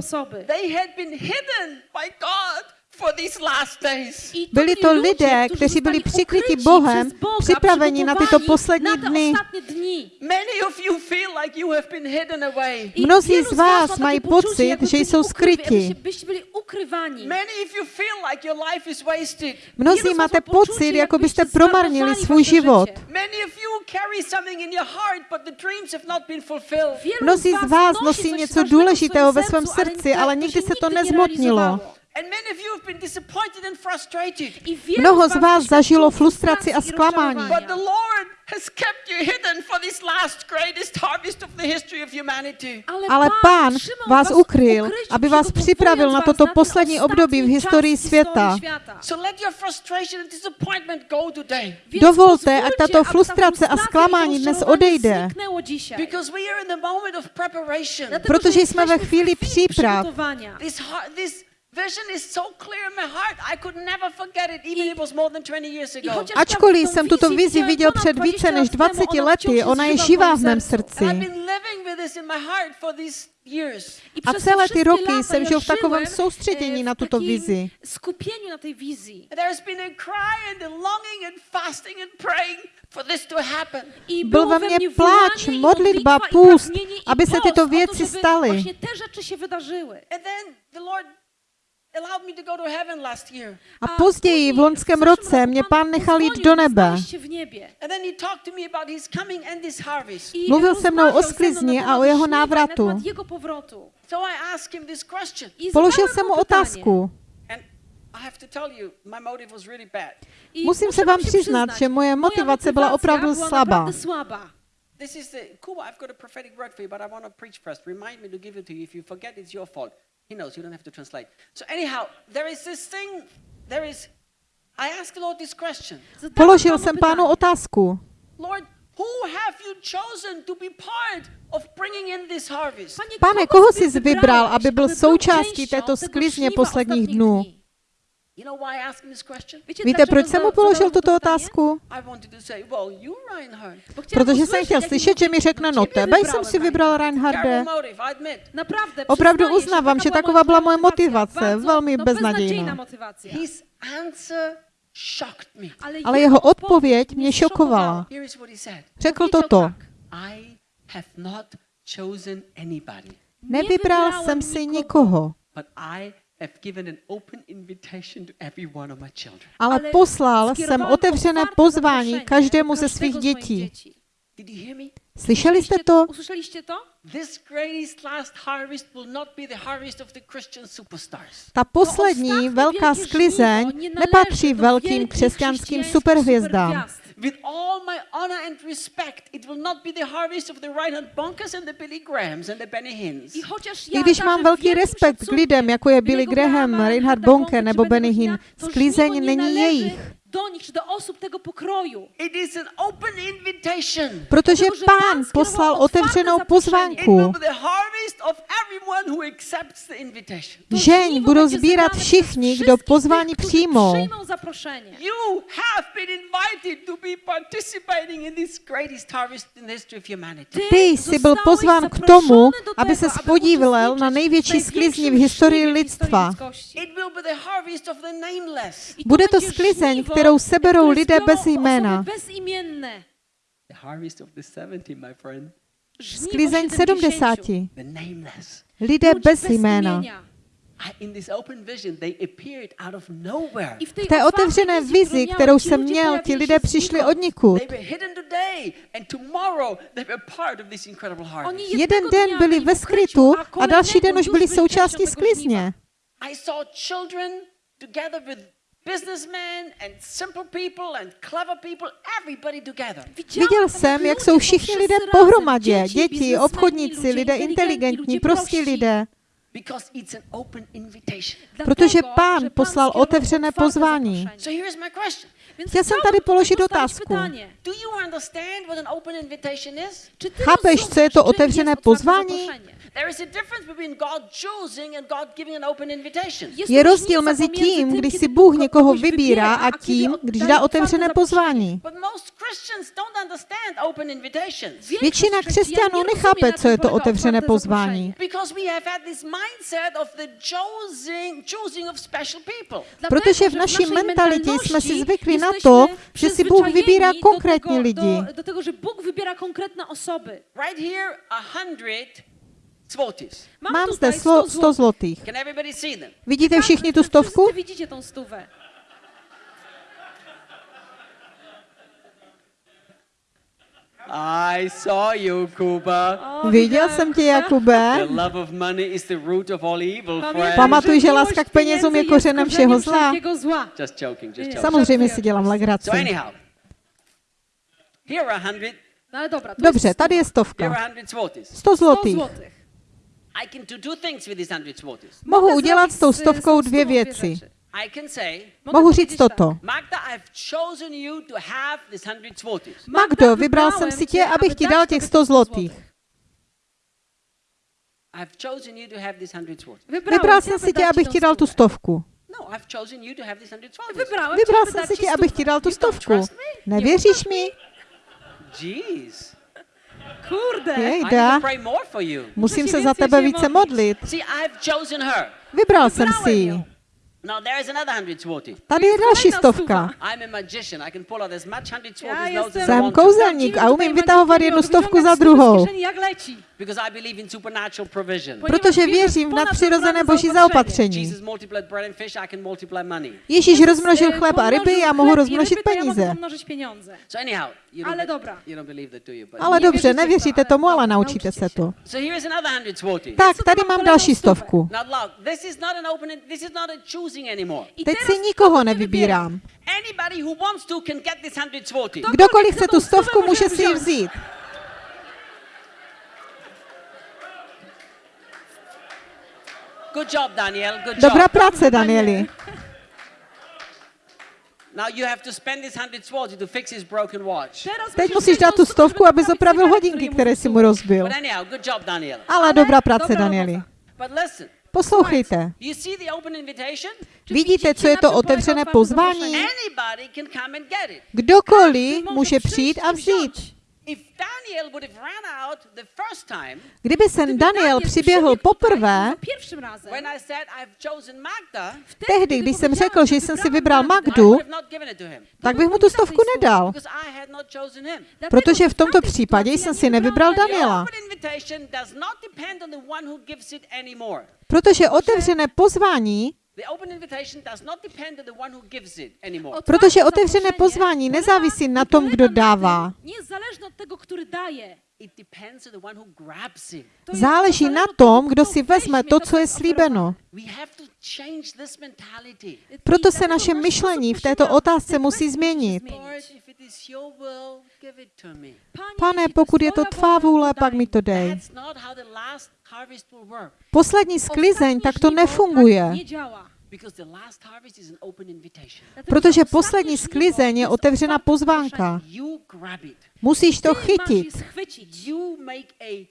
Byli to lidé, kteří byli přikryti Bohem, připraveni na tyto poslední dny. ostatnie dni. Many of you feel like you have been hidden away. I Mnozí z vás mají pocit, že jsou skryti. jakbyście- Byście byli ukrywani. Many of you feel like your life is wasted. Mnozí máte pocit, jako byste promarnili svůj život. życie. Many of you carry something in your heart, but the dreams have not been fulfilled. Wielu Mnozí z vás nosí něco důležitého ve svém srdci, ale nikdy se to nezmotnilo. Realizowało. And many of you have been disappointed and frustrated. I wielu Mnoho z vás zažilo frustraci a zklamání. rozczarowania. But the Lord has kept you hidden for this last greatest harvest of the history of humanity. Ale Pán vás ukryl, aby vás připravil na toto poslední období v historii světa. świata. So let your frustration and disappointment go today. Więc Dovolte, ať tato frustrace a zklamání dnes odejde. zniknęło dzisiaj. Because we are in the moment of preparation. Dlatego, Protože jsme ve chvíli příprav. Przygotowania. This, heart, this vision is so clear in my heart. I could never forget it, even if it was more than 20 years I ago. chociaż ja Ačkoliv jsem tuto vizi viděl před 20 více než lat temu, 20 ona lety, ona je živá v mém srdci. I've been living with this in my heart for these years. I A celé ty roky jsem žil v takovém soustředění na tuto vizi. skupieniu na tej wizji. And there has been a cry and a longing and fasting and praying for this to happen. I Byl ve mně pláč, modlitba, půst, aby se tyto věci staly. Właśnie te rzeczy się wydarzyły. And then the Lord A později, v loňském roce, mě pán nechal jít do nebe. znaleźć się w niebie. And then he talked to me about his coming and this harvest. I Mluvil se mnou o sklizni a o jeho návratu. temat jego powrotu. So I asked him this question. I Položil jsem mu otázku. And I have to tell you, my motive was really bad. I Musím se vám přiznat, že moje motivace byla opravdu slabá. This is the Kuba. I've got a prophetic word for you, but I want to preach first. Remind me to give it to you. If you forget, it's your fault. He knows. You don't have to translate. So anyhow, there is this thing. There is. I asked the Lord this question. Položil panu jsem pánu otázku. Lord, who have you chosen to be part of bringing in this harvest? Pane, koho jsi vybral, aby byl součástí této sklizně posledních dnů? Víte, proč jsem mu položil tuto otázku? I wanted to say, well, you, Reinhard. Bo chciałam Protože jsem chtěl slyšet, že mi řekne, no tebe jsem si vybral Reinharde. Opravdu uznávám, že taková byla moje motivace, bardzo, velmi no, beznadějná. Ale jeho odpověď mě šokovala. Řekl toto. tak. I have not chosen anybody, Nevybral jsem si nikoho, but I have given an open invitation to every one of my children. ale poslal jsem otevřené pozvání každému ze svých dětí. dzieci. Did you hear me? Slyšeli jste to? Usłyszeliście to? This greatest last harvest will not be the harvest of the Christian superstars. Ta poslední ostatní velká sklizeň nepatří velkým křesťanským superhvězdám. Supergwiazd. With all my honor and respect, it will not be the harvest of the Reinhard Bonkers and the Billy Grahams and the Benny Hinns. I chociaż I ja když darzę mám velký wielkim respekt k lidem, jako je Billy Billy'ego Graham, Reinhard Reinharda Bonke Bonke nebo Benny Hinn, sklizeň żniwo není należy jejich. Do nich, czy do osób tego pokroju. It is an open invitation. Protože pán Pán poslal otevřenou pozvánku. be the harvest of everyone who accepts the invitation. To Žeň budou sbírat všichni, kdo pozvání přijmou. Przyjmą zaproszenie. You have been invited to be participating in this greatest harvest in the history of humanity. Ty jsi byl pozván k tomu, aby se spodílel na největší w sklizni v historii lidstva. ludzkości. It will be the harvest of the nameless. I to Bude to sklizeň, kterou seberou lidé bez jména. Bezimienne. The harvest of the 70, my friend. Żniwo Sklizeň 70. 70. The nameless. Lidé bez jména. imienia. I- In this open vision, they appeared out of nowhere. I w tej V té otevřené vizi, kterou jsem měl, ti lidé přišli od nikud. Jeden den byli ve skrytu a další den už byli součástí sklizně. Businessmen and simple people and clever people, everybody together. Viděl jsem, jak jsou všichni lidé pohromadě. Děti, obchodníci, lidé inteligentní, prostí lidé. Protože Pán poslal otevřené pozvání. Chtěl jsem tady položit otázku. pytanie. Do you understand what an open invitation is? Czy ty Chápeš, co je to otevřené pozvání? Zaproszenie? There is a difference between God choosing and God giving an open invitation. Jest Je rozdíl mezi tím, když si Bůh někoho vybírá a tím, když dá otevřené pozvání. But most Christians don't understand open invitations. Większość Většina křesťanů nechápe, co je to otevřené pozvání. zaproszenie. Because we have had this mindset of the choosing, choosing of special people. Dlatego, Protože v naší mentalitě jsme si zvykli na to, že si Bůh vybírá konkrétní lidi. Do, do tego, że Bóg wybiera konkretne osoby. Right here, a hundred Mám zde slo- 100 100 zlotých. Vidíte všichni tu stovku? Widzicie tą stówę. I saw you, Kuba. Viděl jsem tě, Jakube. Pamatuj, že láska k penězům je kořenem všeho zla. Just joking, just joking. Samozřejmě si dělám legraci. No ale dobra, to Dobře, tady je stovka. are a hundred złotys. 100 100 zlotých. Mohu udělat s tou stovkou dvě věci. rzeczy. I can say, Mogę Mohu říct toto. Magda, I've chosen you to have this hundred złotys. Magdo, vybral jsem si tě, abych ti dal těch 100 zlotých. I've chosen you to have this hundred złotys. Vybral jsem si tě, abych ti dal tu stovku. No, I've chosen you to have this hundred złotys. Wybrałem Vybral jsem si tě, abych ti dal tu stovku. Nevěříš mi? Jeez. Kurde. Jejda, musím se za tebe více modlit. Vybral jsem si ji. Tady je další stovka. Jsem kouzelník a umím vytahovat jednu stovku za druhou. Kieszeni, jak leci. Because I believe in supernatural provision. Ponieważ Protože věřím v nadpřirozené boží zaopatření. Jesus multiplied bread and fish, I can multiply money. Ježíš rozmnožil chleb a ryby, já mohu rozmnožit peníze. pomnożyć pieniądze. So anyhow, you don't, Ale be- dobra. you don't believe that, do you? But Ale dobře, nevěříte ale tomu, ale naučíte se to. Tak, tady mám další stovku. Teď teraz si nikoho nevybírám. Anybody who wants to can get this hundred złotys. To- Kdokoliv chce tu stovku, může si ji vzít? Good job, Daniel. Good Dobrá job. práce, Danieli. Now you have to spend this hundred złotys to fix his broken watch. Teď musíš dát tu stovku, aby naprawić opravil zegarek, hodinky, které si mu rozbil. But anyhow, good job, Daniel. Ale dobrá práce, Dobrá Danieli. But listen, Poslouchejte. you see the open invitation? Vidíte, co je to otevřené pozvání? Anybody can come and get it. Kdokoliv Může přijít a vzít. Wziąć. If Daniel would have run out the first time Kdyby sem Daniel přiběhl poprvé, tutaj Pierwszym razem. when I said I've chosen Magda, tehdy, když jsem řekl, že jsem si vybral Magdu, tak bych mu tu stovku nedal, protože v tomto případě jsem si nevybral Daniela. Protože otevřené pozvání, The open invitation does not depend on the one who gives it anymore. protože otevřené pozvání nezávisí na tom, kdo dává. Záleží na tom, kdo si vezme to, co je slíbeno. We have to change this mentality. oferowane. Proto se naše myšlení v této otázce musí změnit. Pane, pokud je to tvá vůle, pak mi to dej. Poslední sklizeň tak to nefunguje, Tak nie działa. Because the last harvest is an open invitation. Dlatego, protože poslední sklizeň je otwarte pozvánka. Musíš to chytit. je schwycić. You make a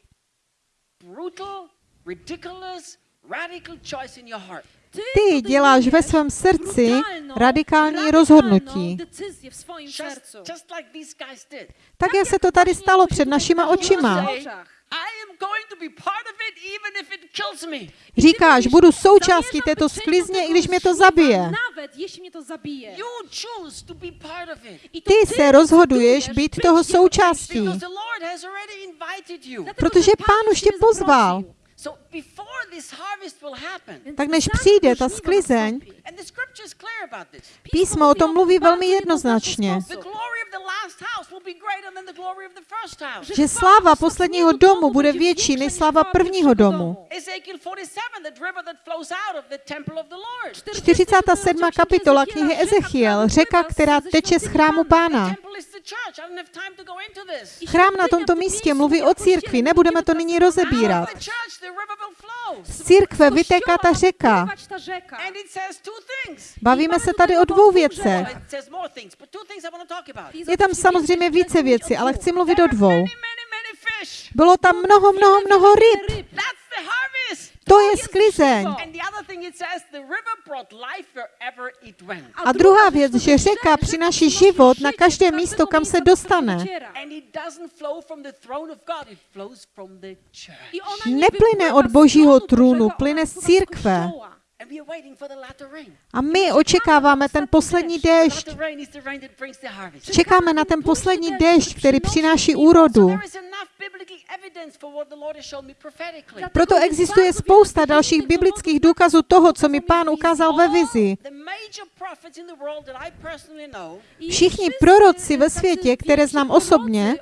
brutal, ridiculous, radical choice in your heart. Ty děláš ve svém srdci radikální rozhodnutí. Tak jak se to tady stalo před našima očima. Say, I am going to be part of it even if it kills me. Říkáš, budu součástí této sklizně, i když mě to zabije. Nawet jeśli mnie to zabije. You choose to be part of it. I to Ty se rozhoduješ být toho součástí, Because the Lord has already invited you. Dlatego, protože Pán už tě pozval. Zaprosił. So before this harvest will happen, Więc Tak než přijde ta sklizeň. Písmo o tom mluví velmi jednoznačně, jednoznačny The sposób, glory of the last house will be greater than the glory of the first house. že sláva posledního domu bude větší než sláva prvního domu. Ezekiel 47, the river that flows out of the temple of the Lord. 47. kapitola knihy Ezechiel, řeka, která teče z chrámu The Pána. Chrám na tomto místě mluví o církvi, nebudeme to nyní Out rozebírat. Z církve vytéká ta řeka. Bavíme se tady o dvou věcech. Je tam samozřejmě více věcí, ale chci mluvit o dvou. Bylo tam mnoho, mnoho, mnoho ryb. To je sklizeň. A druhá věc, že řeka přináší život na každé místo, kam se dostane. Neplyne od Božího tronu trůnu, plyne z církve. Kościoła. And we are waiting for the latter rain. A my očekáváme ten poslední The déšť. latter rain is the rain that brings the harvest. Čekáme na ten poslední déšť, který přináší úrodu. Has shown me prophetically. Proto existuje spousta dalších biblických důkazů toho, co mi pán ukázal ve vizi. Všichni prorocy ve světě, které znám osobně,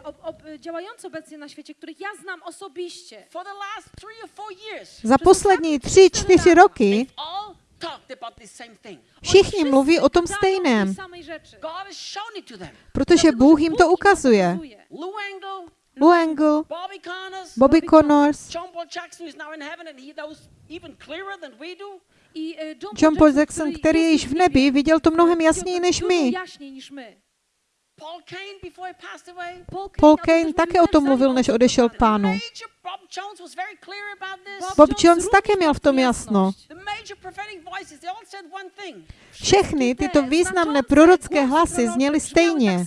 za poslední tři, čtyři roky všichni mluví o tom stejném, protože Bůh jim to ukazuje. Lou Engle, Bobby Connors, John Paul Jackson e, který je již v nebi, viděl to mnohem jasněji než my. Paul Kane before he passed away. Paul Kane také o tom mluvil, než odešel k pánu. Bob Jones také měl v tom jasno. Všechny tyto významné prorocké hlasy zněly stejně.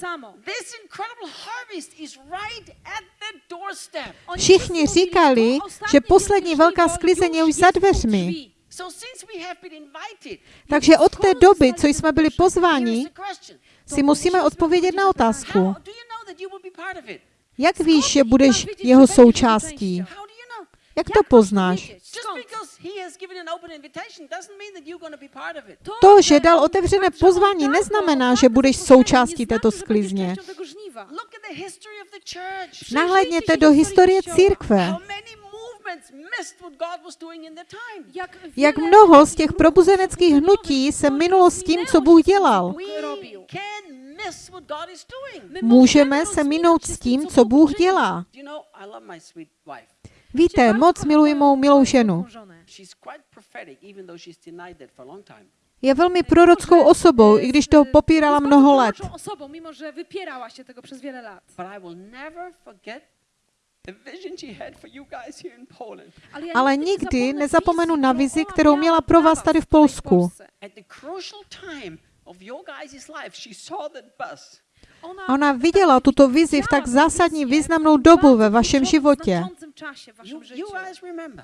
Všichni říkali, že poslední velká sklizeň je už za dveřmi. Takže od té doby, co jsme byli pozváni. Si musíme odpovědět na otázku. Jak víš, že budeš jeho součástí? Jak to poznáš? To že dal otevřené pozvání, neznamená, že budeš součástí této sklizně. Nahlédněte do historie církve. How many movements missed what God was doing in their time? Jak mnoho z těch probuzeneckých hnutí se minulo s tím, co Bůh dělal. Můžeme se minout s tím, co Bůh dělá. Víte, moc miluji mou milou ženu. Je velmi prorockou osobou, i když to popírala mnoho let. Ale nigdy nie nikdy zapomnę nezapomenu wizji, na którą vizi, kterou miała měla pro vás was tady v Polsku. Polsce. At the crucial time of your guys' life, she saw that bus. A ona viděla tuto vizi v tak zásadní významnou dobu ve vašem životě.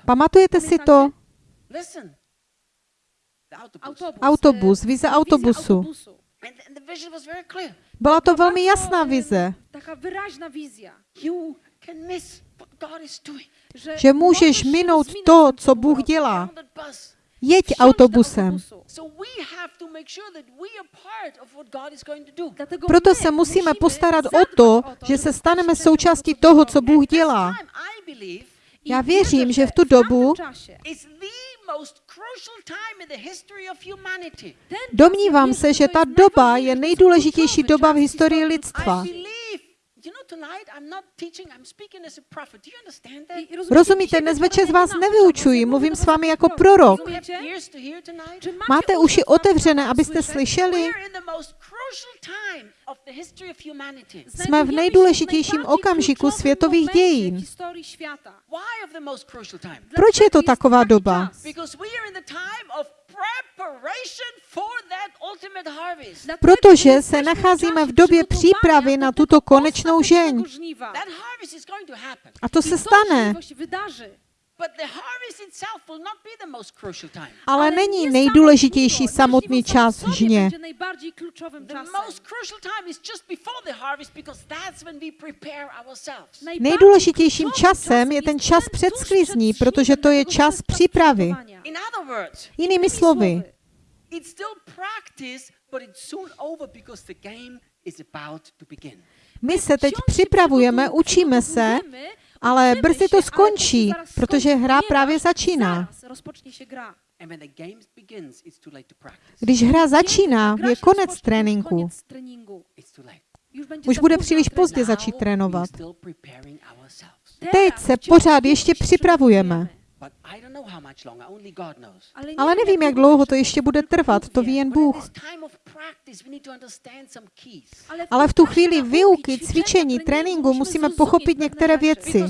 Pamatujete si to? Autobus. Autobus. Autobus, e, vize autobusu. autobusu. And, and the vision was very clear. Byla to velmi jasná vize, Že můžeš minout to, co Bůh dělá. Jeď autobusem. Proto se musíme postarat o to, že se staneme součástí toho, co Bůh dělá. Já věřím, že v tu dobu Domnívám se, že ta doba je nejdůležitější doba v historii lidstva. Rozumíte, dnes večer z vás nevyučuji, mluvím s vámi jako prorok. Máte uši otevřené, abyste slyšeli? Jsme v nejdůležitějším okamžiku světových dějin. historii świata. Why of the most crucial time? Proč je to taková doba? Protože se nacházíme v době přípravy na tuto konečnou žeň. A to se stane. Się wydarzy. But the harvest itself will not be the most crucial time. Ale není nejdůležitější samotný čas žně. będzie najbardziej kluczowym The czasem. most crucial time is just before the harvest because that's when we prepare ourselves. Najbardziej Nejdůležitějším časem je ten čas před sklizní, protože to je čas přípravy. przygotowania. In other words, Jinými slovy, it's still practice, but it's soon over because the game is about to begin. my se teď připravujeme, učíme se, ale brzy to skončí, protože hra právě začíná. Když hra začíná, je konec tréninku. Už bude příliš pozdě začít trénovat. Teď se pořád ještě připravujeme. But I don't know how much longer. Only God knows. Ale, nevím, jak dlouho to ještě bude trvat, to ví jen But in Bůh. this time of practice, we need to understand some keys. Ale v tu chvíli výuky, cvičení, tréninku musíme pochopit některé věci.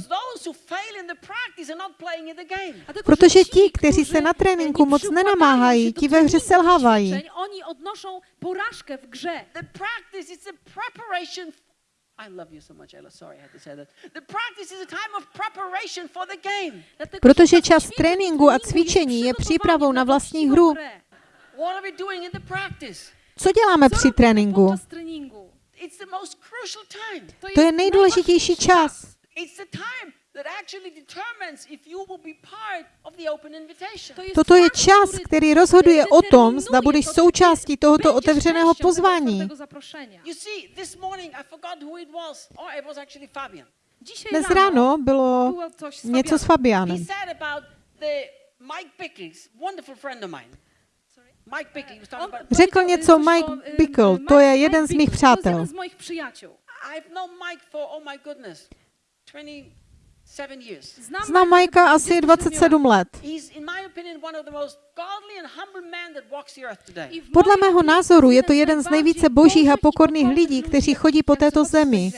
Protože ti, kteří se na tréninku moc nenamáhají, ti ve hře selhávají. Oni w grze. The practice is. The preparation Protože čas tréninku a cvičení je přípravou na vlastní hru. grę. What are we doing in the practice? Co děláme při tréninku? podczas treningu? It's the most crucial time. To je nejdůležitější čas. It's the time that actually determines if you will be part of the open invitation. To jest Toto je čas, který rozhoduje o tom, zda budeš součástí tohoto otevřeného pozvání. otwartego zaproszenia. You see, this morning I forgot who it was. Oh, it was actually Fabian. Dzisiaj Dnes ráno bylo něco s Fabianem. He Fabianem. said about the Mike Bickley, wonderful friend of mine. Mike Bickley he was talking On about. Řekl něco Mike Bickle, to je jeden z mých přátel. Jeden z moich przyjaciół. I've known Mike for my goodness, 27 years. Znam, Znám Majka asi 27 let. He's, in my opinion, one of the most godly and humble men that walks the earth today. I w Podle mého názoru je to jeden z nejvíce božích a pokorných lidí, kteří chodí po této zemi.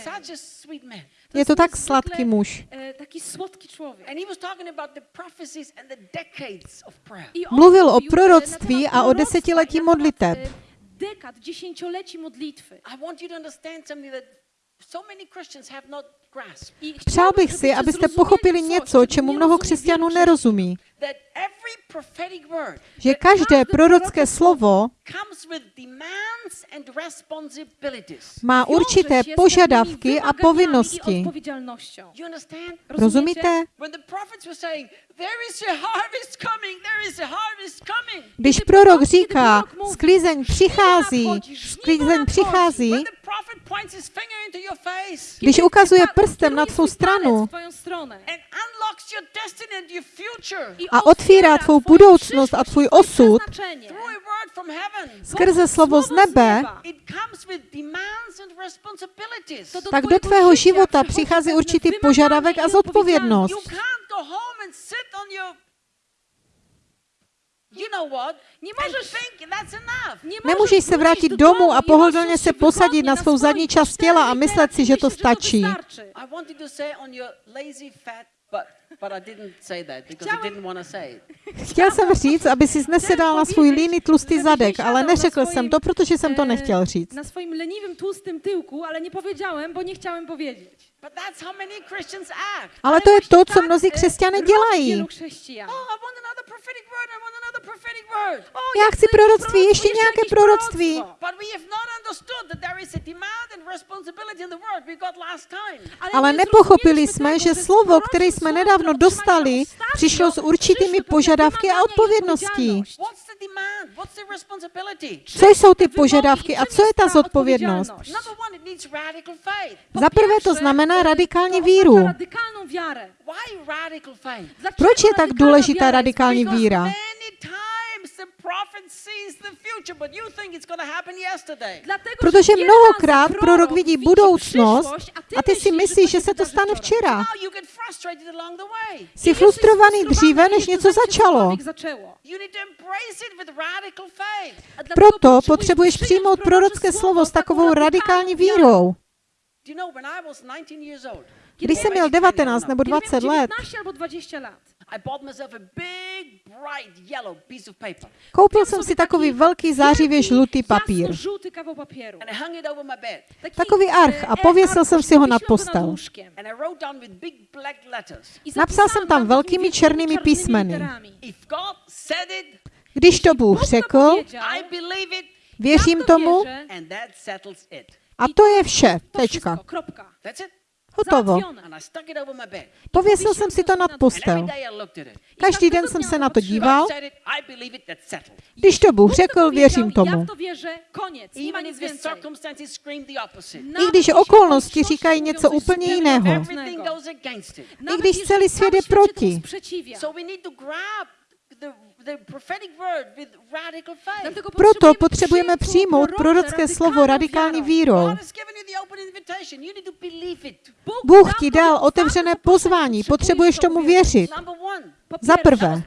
Je to tak sladký muž. e, on Mluvil o proroctví a o desetiletí modliteb. e, Dekad, dziesięcioleci modlitwy. I want you to understand something that Přál bych si, abyste pochopili něco, čemu mnoho křesťanů nerozumí. That every prophetic word Že každé prorocké slovo comes with demands and responsibilities. má určité požadavky a povinnosti. Rozumíte? When the prophets were saying, There is a harvest coming, there is a harvest coming. Když prorok říká, sklizeň přichází, sklizeň přichází, When the prophet points his finger into your face když ukazuje prstem na tvou stranu A otvírá tvou budoucnost a tvůj osud skrze slovo z nebe, tak do tvého života přichází určitý požadavek a zodpovědnost. Nemůžeš se vrátit domů a pohodlně se posadit na svou zadní část těla a myslet si, že to stačí. Wystarczy. I wanted to say on your lazy fat butt, but I didn't say that because I Chciałem- didn't want to say it. Chtěl jsem říct, aby si nesedal na svůj líný tlustý zadek, ale neřekl jsem to, protože jsem to e, nechtěl říct. Na swoim leniwym, tłustym tyłku, ale nie powiedziałem, bo nie chciałem powiedzieć. But that's how many Christians act. Ale to je to, co mnozí křesťané dělají. Oh, I want another prophetic word. I want another prophetic word. O, Já chci proroctví, ještě nějaké proroctví. proroctwo. But we have not understood that there is a demand and responsibility in the word we got last time. Ale nepochopili jsme, že slovo, které jsme nedávno dostali, přišlo s určitými požadavky a odpovědností. odpowiedzialność. What's the demand? What's the responsibility? Co jsou ty požadavky a co je ta zodpovědnost? Za prvé to pierwsze, znamená radikální víru. Proč je tak důležitá radikální víra? Protože mnohokrát prorok vidí budoucnost a ty si myslíš, že se to stane včera. Jsi frustrovaný dříve, než něco začalo. Proto potřebuješ přijmout prorocké slovo s takovou radikální vírou. Když jsem měl 19 nebo 20 Kiedy miałem let, 19 albo 20 lat. I bought myself a big, bright yellow piece of paper. koupil jsem si takový velký zářivě žlutý papír. żółty kawał papieru. And I hung it over my bed. Taki, Takový arch a e, pověsil jsem si ho nad postel. łóżkiem. And I wrote down with big black letters. I Napsal jsem tam velkými černými písmeny. Když to Bůh řekl, powiedział, I believe it, věřím tomu a to je vše. Tečka. Hotovo. I. Pověsil jsem si to nad postel. I. Každý den jsem se na to díval. I. Když to Bůh řekl, věřím tomu. I když okolnosti říkají něco úplně jiného. Nawet když celý svět je proti. Proto potrzebujemy potřebujeme przyjąć přijmout prorocké slovo radikální vírou. Bůh ti dal otevřené pozvání, potřebuješ tomu věřit. Za prvé.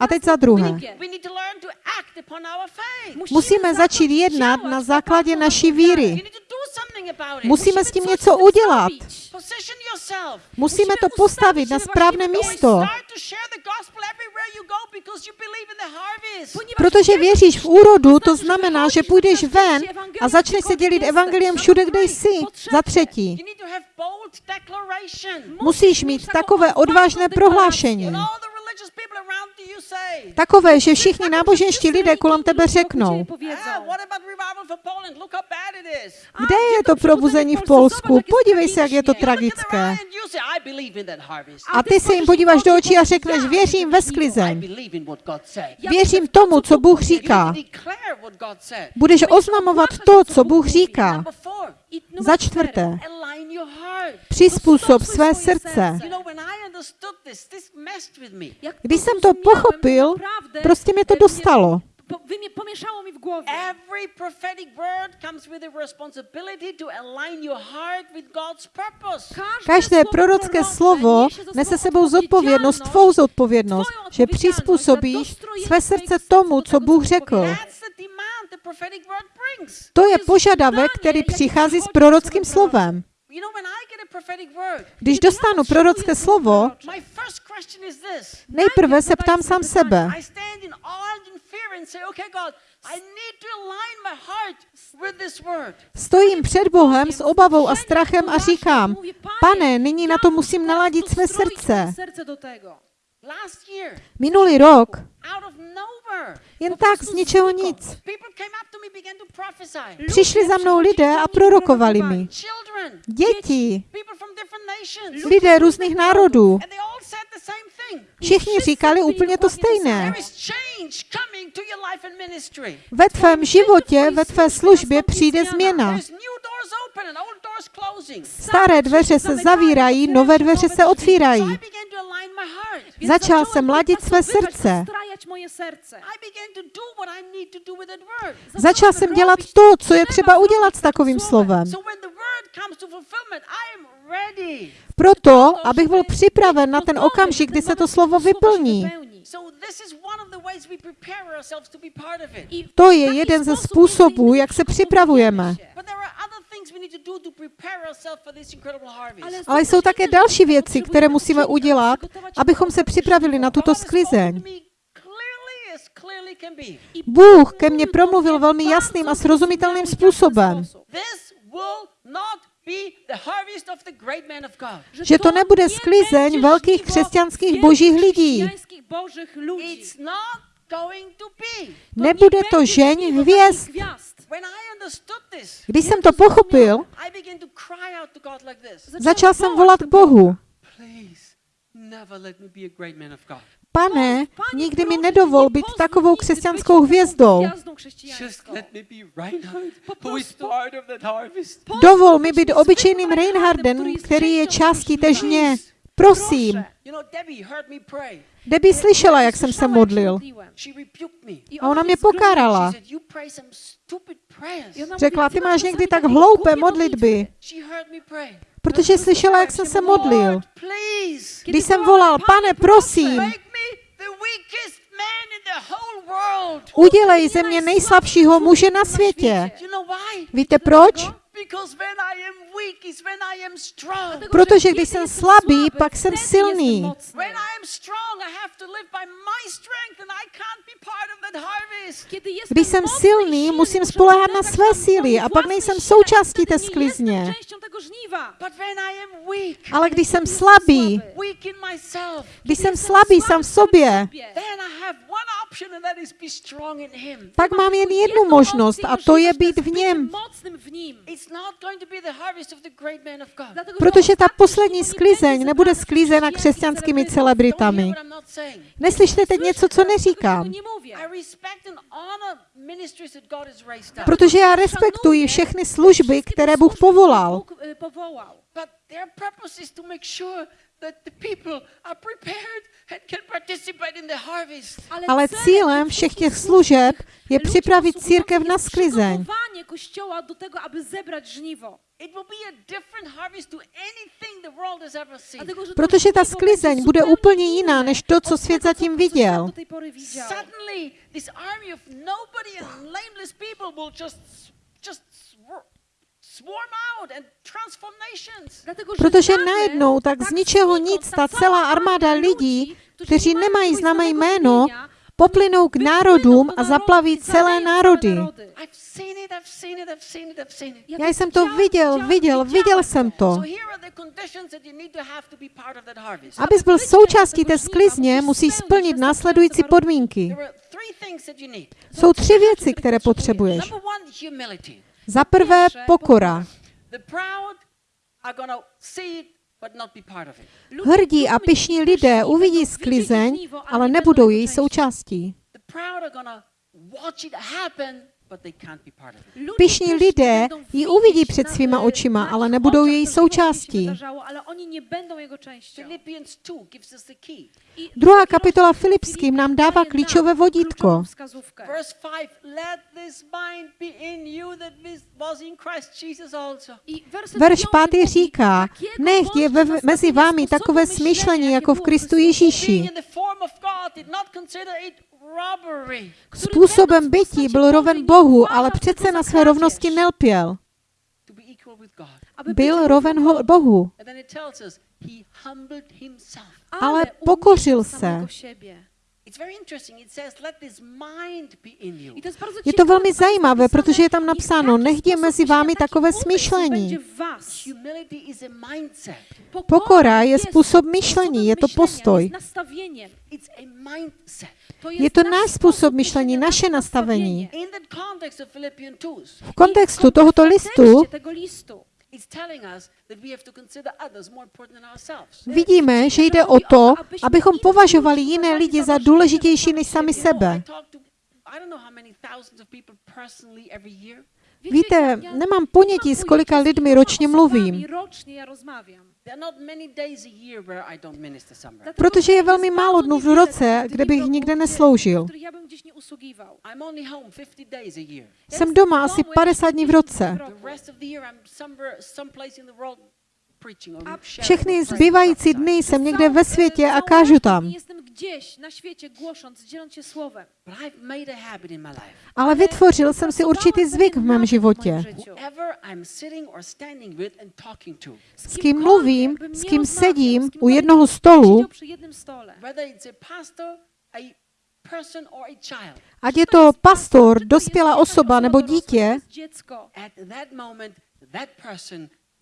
A teď za druhé. Musíme začít jednat na základě naší víry. Musíme s tím něco udělat. Musíme to postavit na správné místo. Protože věříš v úrodu, to znamená, že půjdeš ven a začneš se gdziekolwiek dělit evangeliem všude, kde jsi. Za třetí, musíš mít takové odvážné prohlášení. When all the religious people around you say, Takové, že všichni náboženští lidé kolem tebe řeknou, ah, kde je to probuzení v Polsku? Podívej se, jak je to tragické. A ty se jim podíváš do očí a řekneš, věřím ve sklizeň. Věřím tomu, co Bůh říká. Budeš oznamovat to, co Bůh říká. Za čtvrté, přizpůsob své srdce. Když jsem to pochopil, prostě mě to dostalo. Pomieszało mi w głowie. Every prophetic word comes with a responsibility to align your heart with God's purpose. Každé prorocké slovo nese sebou zodpovědnost, tvou zodpovědnost, že přizpůsobíš své srdce tomu, co Bůh řekl. That's To je požadavek, který přichází s prorockým slovem. Když dostanu prorocké slovo, nejprve se ptám sám sebe. Stojím před Bohem s obavou a strachem a říkám, pane, nyní na to musím naladit své srdce. Minulý rok, jen tak z ničeho nic, přišli za mnou lidé a prorokovali mi. Děti, lidé různých národů, všichni říkali úplně to stejné. Ve tvém životě, ve tvé službě přijde změna. Staré dveře se zavírají, nové dveře se otvírají. Začal jsem ladit své srdce. Začal jsem dělat to, co je třeba udělat s takovým slovem. Proto, abych byl připraven na ten okamžik, kdy se to slovo vyplní. To je jeden ze způsobů, jak se připravujeme. Ale jsou také další věci, které musíme udělat, abychom se připravili na tuto sklizeň. Bůh ke mně promluvil velmi jasným a srozumitelným způsobem, že to nebude sklizeň velkých křesťanských božích lidí. božích lidí. It's not going to be. Nebude to žeň hvězd. When I understood this, Když jsem to pochopil, I began to cry out to God like this. začal jsem volat k Bohu. Pane, nikdy mi nedovol být takovou křesťanskou hvězdou. Just let me be Reinhard, who is part of that harvest. Dovol mi být obyčejným Reinhardem, který je částí té žně. Prosím. Debbie slyšela, jak jsem se modlil. A ona mě pokárala. Řekla, ty máš někdy tak hloupé modlitby, protože slyšela, jak jsem se modlil. Když jsem volal, pane, prosím, udělej ze mě nejslabšího muže na světě. Víte proč? Because when I am weak is when I am strong. Protože když jsem slabý, pak jsem silný. When I am strong, I have to live by my strength and I can't be part of that harvest. Když jsem silný, musím spolehat na své síly a pak nejsem součástí té sklizně. But when I am weak, Ale když jsem slabý, weak in myself, když jsem slabý sám v sobě, then I have one option and that is be strong in him. pak mám jen jednu možnost a to je být v něm. mocnym w nim. It's not going to be the harvest of the great man of God. Dlatego, że Protože ta poslední sklizeň nebude sklízena křesťanskými celebritami. hear what I'm not saying. Neslyšte teď něco, co neříkám. Tego nie mówię. I respect and honor ministries that God has raised up. Protože já respektuji všechny služby, které Bůh povolal. Bóg y, powołał. But their purpose is to make sure that the people are prepared and can participate in the harvest. Ale celem cílem všech těch služeb je připravit církev na sklizeň. przygotowanie Kościoła do tego, aby zebrać żniwo. It will be a different harvest to anything the world has ever seen. Dlatego, że to Protože ta sklizeň bude úplně jiná než to, co svět zatím viděl. Protože najednou tak z ničeho nic ta celá armáda lidí, kteří nemají známé jméno, poplynou k národům a zaplaví celé národy. Já jsem to viděl, viděl, viděl jsem to. Abys byl součástí té sklizně, musí splnit následující podmínky. Jsou tři věci, které potřebuješ. Za prvé pokora. Hrdí a pyšní lidé uvidí sklizeň, ale nebudou její součástí. Pyšní lidé ji uvidí před svýma očima, ale nebudou její součástí. Ale oni nie będą jego częścią. Philippians 2 gives us the key. I Druhá kapitola Filipským nám dává klíčové vodítko. kluczową wskazówkę. Verse 5 Let this mind be in you that was in Christ Jesus also. I werset Verš piąty pátý mówi, říká, takiego nech je ve, mezi vámi takové smýšlení myślenia, jako v Kristu Ježíši. Způsobem bytí byl roven Bohu, ale přece na své rovnosti nelpěl. Byl roven ho- Bohu, ale pokořil se. Siebie. It's very interesting. It says, let this mind be in you. I to jest, bardzo Je to velmi zajímavé, protože je tam napsáno, taki nech je mezi vámi takové smýšlení. będzie w was. Humility is a mindset. Pokora je způsob myšlení, je to postoj. jest nastawieniem. It's a mindset. To Je to náš způsob myšlení, naše nastavení. In the context of Philippians 2, V kontextu tohoto listu kontekście tego listu it's telling us that we have to consider others more important than ourselves. vidíme, že jde o to, abychom považovali jiné lidi za důležitější než sami You know, sebe. I talk to, I don't know how many thousands of people personally every year. Víte, nemám ponětí, s kolika lidmi ročně mluvím, Rocznie ja rozmawiam. There are not many days a year where I don't minister somewhere. Dlatego protože je velmi málo dnů v roce, kde bych nikde nesloužil. w których ja bym gdzieś nie usługiwał. I'm only home 50 days a year. Jsem doma asi 50 dní v roce. Všechny zbývající dny jsem někde ve světě a kážu tam. Ale vytvořil jsem si určitý zvyk v mém životě. S kým mluvím, s kým sedím u jednoho stolu, ať je to pastor, dospělá osoba nebo dítě,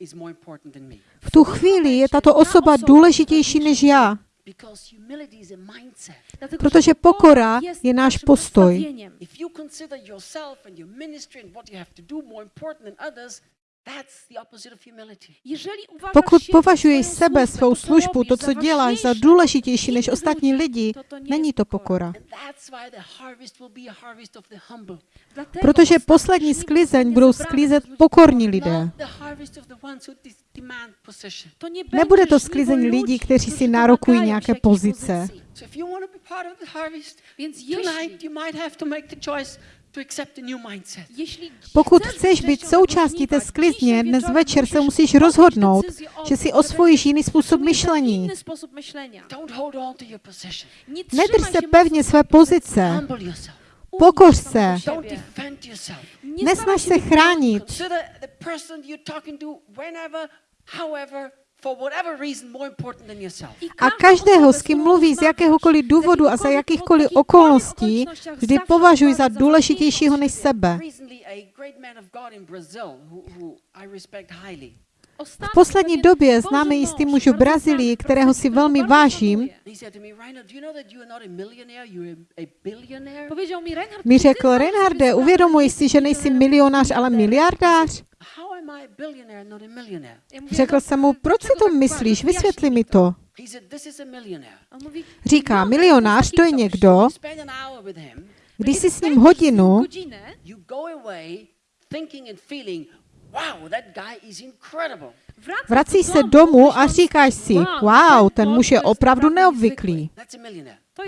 Dziecko. at that moment, that person is more important than me. v tu chvíli je tato osoba důležitější než já, Because humility is a mindset. Dlatego, protože pokora je náš postoj. Pokud siebie, považuješ swoją sebe, służbę, svou to, co službu, to, co za děláš, za důležitější než ostatní lidi, není to pokora. Protože poslední sklizeň budou sklízet pokorní lidé. Nebude będzie to sklizeň lidí, ludzi, kteří si nárokují nějaké pozice. Więc jeśli, Pokud chceš být součástí té sklizně, dnes večer se musíš rozhodnout, že si osvojíš jiný způsob myšlení. inny sposób myślenia. Don't hold on to your position. Nie Nedrž se pevně své pozice. Pokoř se. Nesnaž se chránit. A každého, s kým mluví z jakéhokoliv důvodu a za jakýchkoliv okolností, vždy považuj za důležitějšího než sebe. V poslední době známe jistý muž v Brazílii, kterého si velmi vážím, mi řekl, Reinharde, sprawę, uvědomuj że si, že nejsi milionář, ale miliardář? Řekl no, jsem mu, proč si to myslíš, vysvětli mi to. Říká, no, milionář to je někdo, když si s ním hodinu, wow, that guy is incredible. wracasz vracíš do se domu, domů a říkáš si, wow, ten muž je opravdu naprawdę neobvyklý.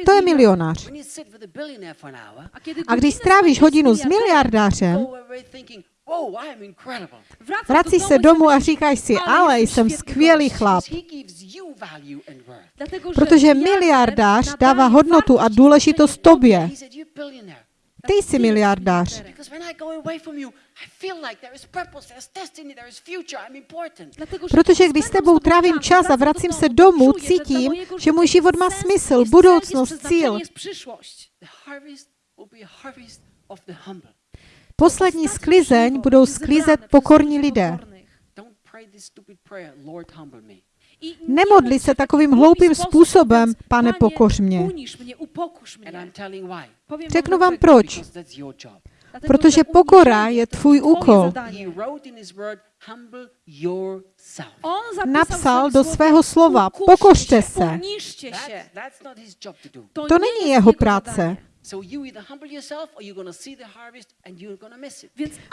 To je milion. milionář. A když godzinę strávíš hodinu s miliardářem, do se domu i domů a říkáš si, ale jsem świetny skvělý chlap. Protože miliarder miliardář dává hodnotu a wartość i důležitost tobě. Ty jsi miliardář. Because when I go away from you, I feel like there is purpose, there is destiny, there is future, I'm important. Dlatego, że Protože když s tebou trávím czas, čas a vracím se domů, cítím, že můj život má smysl, budoucnost, cíl. jest przyszłość. The harvest will be a harvest of the humble. Poslední sklizeň budou sklízet pokorní lidé. Nemodli se takovým hloupým způsobem, pane, pokoř mě. Řeknu vám proč. Protože pokora je tvůj úkol. Napsal do svého slova, "Ukorzcie pokořte se. To není jeho práce.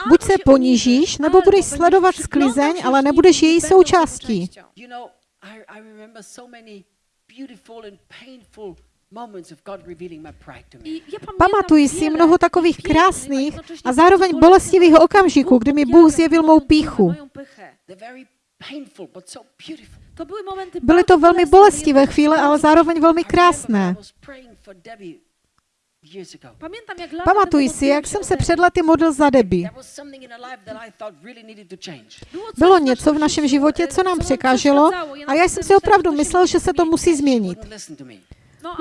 Buď se ponížíš, nebo budeš sledovat sklizeň, ale nebudeš její součástí. Pamatuji si mnoho takových krásných a zároveň bolestivých okamžiků, kdy mi Bůh zjevil mou píchu. Byly to velmi bolestivé chvíle, ale zároveň velmi krásné. Pamatuji si, jak jsem se před lety modlil za Debbie. Coś Bylo něco v našem životě, e, co nám překáželo a já jsem si opravdu myslel, že se to musí změnit.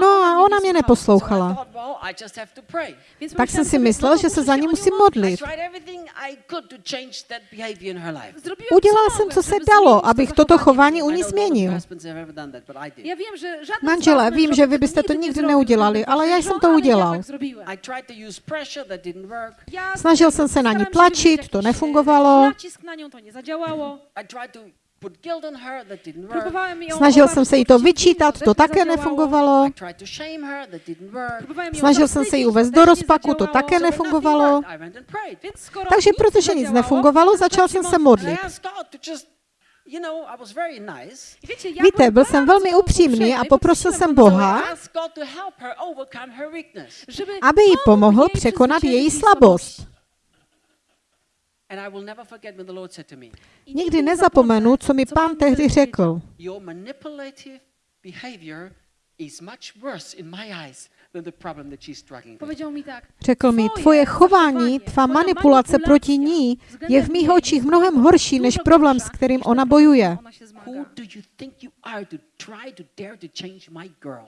No a ona mě neposlouchala. Tak jsem si myslel, no že se za ní musím modlit. Udělal jsem, co se dalo, abych toto chování u ní změnil. Manžele, vím, že vy byste to nikdy neudělali, ale já jsem to udělal. Snažil jsem se na ní tlačit, to nefungovalo. Snažil jsem se jí to vyčítat, to také nefungovalo. Snažil jsem se jí uvést do rozpaku, to také nefungovalo. Takže protože nic nefungovalo, začal jsem se modlit. Víte, byl jsem velmi upřímný a poprosil jsem Boha, aby jí pomohl překonat její jej slabost. And I will never forget when the Lord said to me, I Nikdy nezapomenu, co mi co pán Pan tehdy řekl. Your manipulative behavior is much worse in my eyes than the problem that she's struggling with. Powiedział mi tak. Řekl mi, Tvoje chování, tvá manipulace proti ní je v mých očích mnohem horší než problém, s kterým ona bojuje. z którym ona się zmaga. Who do you think you are to try to dare to change my girl?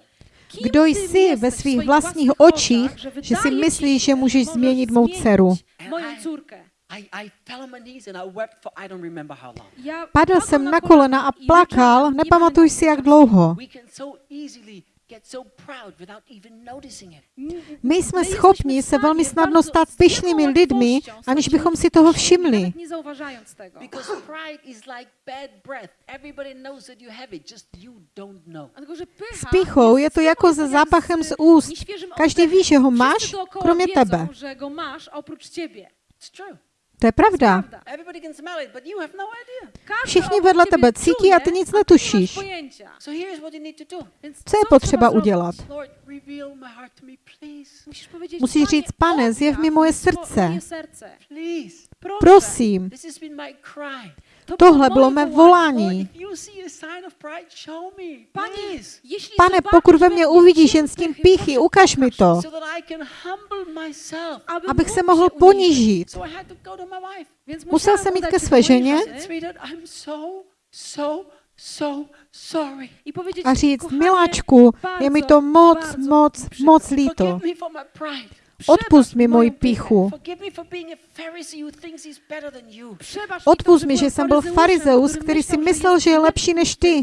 Kim Kdo jsi ve svých vlastních očích, že si myslíš, že můžeš změnit mou dceru? Moją córkę. I, I fell on my knees and I wept for I don't remember how long. Ja Padl jsem na kolena a i plakal, nepamatuj pamiętam si, jak dlouho. We can so easily get so proud without even noticing it. My jsme schopni se velmi snadno stát pyšnými lidmi, aniž bychom si toho všimli. Nawet nie zauważając tego. Because pride is like bad breath. Everybody knows that you have it, just you don't know. Dlatego, że pycha S pichou je to jako se zápachem z úst. Každý ví, že ho máš, kromě tebe. To je pravda. No Všichni vedle tebe cítí a ty nic netušíš. Co je potřeba udělat? Musíš říct, pane, zjev mi moje srdce. Prosím, Tohle bylo mé volání. Pane, pokud ve mně uvidíš jen stín pychy, píchy, ukaž mi to, abych se mohl ponížit. Musel jsem jít ke své ženě. A říct, miláčku, je mi to moc, moc, moc líto. Odpust mi moji to, Odpust mi, že jsem byl farizeus, který si myslel, že je lepší než ty.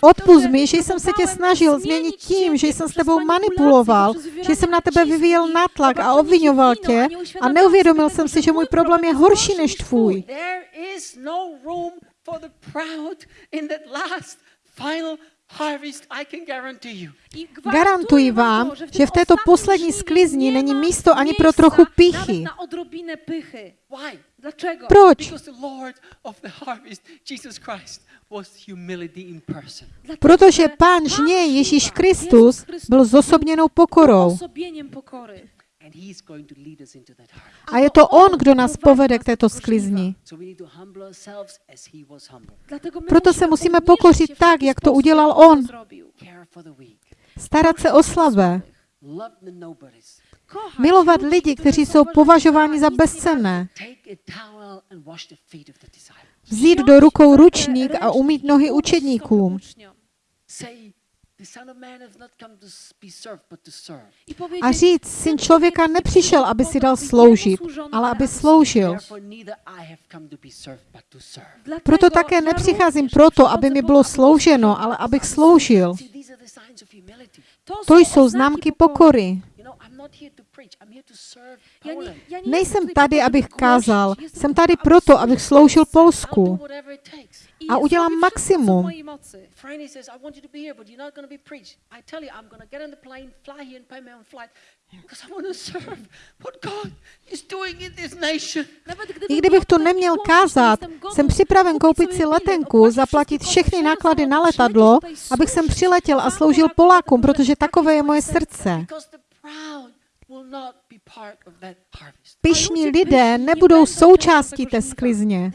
Odpust mi, že jsem se tě snažil změnit tím, že jsem s tebou manipuloval, že jsem na tebe vyvíjel nátlak a obvinoval tě a neuvědomil jsem si, že můj problém je horší než tvůj. For the proud in that last final harvest, I can guarantee you. Garantuji vám, to, że w, že v této poslední sklizni nie není místo ani pro trochu? Dlaczego? Proč? Because the Lord of the harvest, Jesus Christ, was humility in person. Dlatego, Protože Pán Pan žně Ježíš Kristus Chrystus byl zosobněnou pokorou. Osobieniem pokory. And He's going to lead us into that harvest. A je to On, kdo nás povede k této sklizni. Proto se musíme pokořit tak, jak to udělal on. Starat se o slabé. Milovat lidi, kteří jsou považováni za bezcenné. Vzít do rukou ručník a umít nohy učedníkům. A říct, syn člověka nepřišel, aby si dal sloužit, ale aby sloužil. Proto také nepřicházím proto, aby mi bylo slouženo, ale abych sloužil. To jsou známky pokory. Nejsem tady, abych aby kázal. Jsem tady proto, abych sloužil Polsku. A udělám says, I kdybych tu neměl kázat, jsem připraven koupit si letenku, zaplatit všechny náklady na letadlo, abych sem służyć přiletěl a sloužil Polákům, protože takové je moje srdce. Ludzie lidé nebudou součástí tego té sklizně.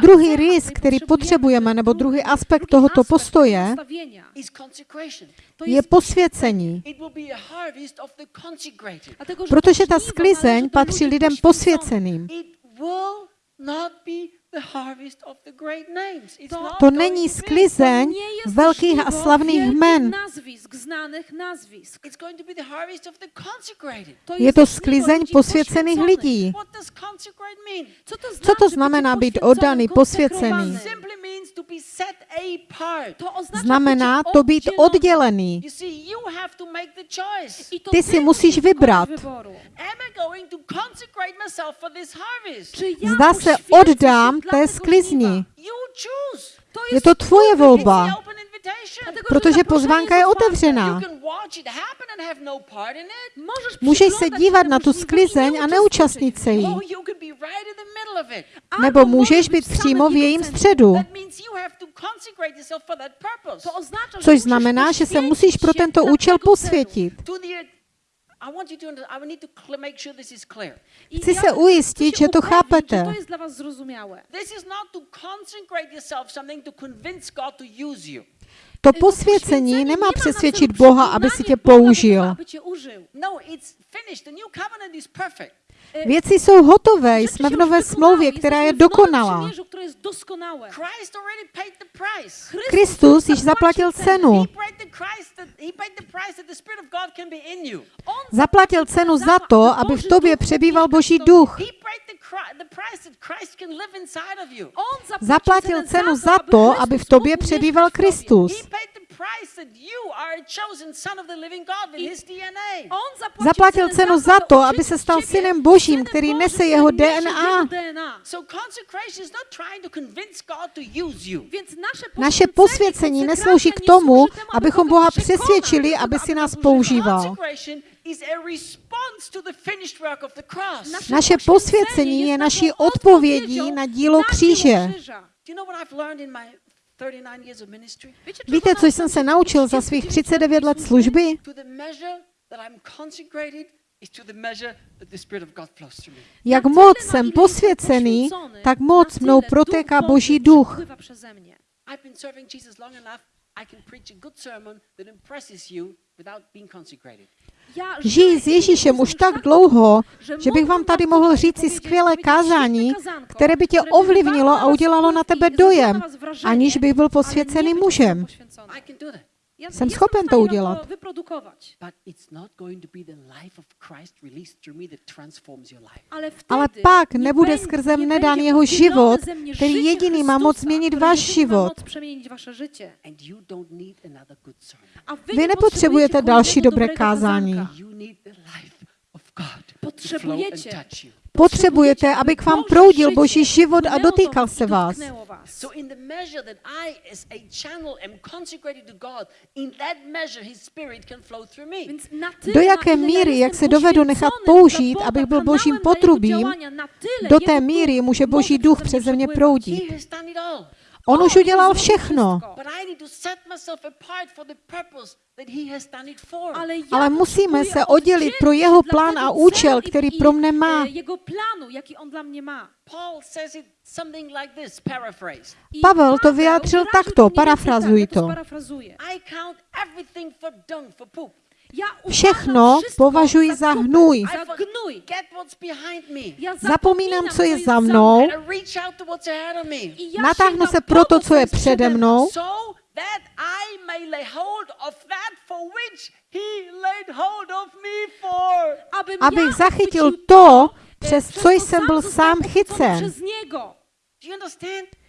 Druhý rys, který potřebujeme, nebo druhý aspekt tohoto postoje, je posvěcení. Protože ta sklizeň patří lidem posvěceným. It will not be the harvest of the great names. It's To- není sklizeň velkých a slavných jmen. nazwisk, znanych nazwisk. It's going to be the harvest of the consecrated. To Je to sklizeň posvěcených lidí. What does consecrate mean? Co to, znamená být oddaný, posvěcený? konsekrowany? Simply means to be set apart. To oznacza Znamená to být oddělený. You see, you have to make the choice. I to Ty si musíš vybrat. wyboru. Am I going to consecrate myself for this harvest? Czy ja Zda se oddám té sklizni. Je to twoje It's volba, protože pozvánka je otevřená. No Můžeš se dívat na tu sklizeň a neúčastnit se jí. Albo Nebo můžeš být přímo v jejím středu. Což znamená, že se musíš pro tento účel posvětit. Chci se ujistit, že to chápete. To jest dla was zrozumiałe. This is not to consecrate yourself something to convince God to use you. To To posvěcení nemá přesvědčit Boha, aby si tě použil. E, Věci jsou hotové, jsme v nové smlouvě, která je dokonalá. Kristus již zaplatil cenu. Zaplatil cenu za to, aby v tobě přebýval Boží duch. Zaplatil cenu za to, aby v tobě přebýval. Kristus. He paid the price that you are a chosen son of the living God in his DNA. On Zaplatil cenu za to, aby se stal synem Božím, který nese jeho DNA. jego DNA. So consecration is not trying to convince God to use you. Więc nasze Naše posvěcení neslouží k tomu, abychom Boha přesvědčili, aby si nás používal. Consecration is a response to the finished work of the cross. Nasze Naše posvěcení je naší odpovědí na dílo kříže. Krzyża. Do you know what I've learned in my 39 years of ministry? Wiecie, czego Víte, co jsem se naučil za svých 39 let služby? Jak moc jsem posvěcený, tak moc mnou protéká Boží duch. Przepływa przeze mnie. I've been serving Jesus long enough. I can preach a good sermon that impresses you without being consecrated. Ja Žijí żyję s Ježíšem Jezusem už tak dlouho, že bych vám tady mohl říci skvělé kázání, které by tě ovlivnilo a udělalo na tebe dojem, aniž bych byl posvěcený mužem. Ja Jsem schopen to udělat. Life. Ale, Ale pak nebude skrze mne dán jeho život, který jediný má moc změnit váš život. moc przemienić wasze życie. And you don't need another good sermon. A Vy nepotřebujete další dobré kázání. You. Potřebujete, aby k vám proudil Boží život a dotýkal se vás. Do jaké míry, jak se dovedu nechat použít, abych byl božím potrubím, do té duch míry může Boží duch mnie přeze mě proudit. On už udělal všechno. Ale musíme se oddělit pro jeho plán a účel, který pro mne má. Pavel to vyjádřil takto, parafrazuji to všechno považuji za hnůj. Zapomínám, co je za mnou, natáhnu se pro to, co je přede mnou. Abych zachytil to, přes co jsem byl sám chycen.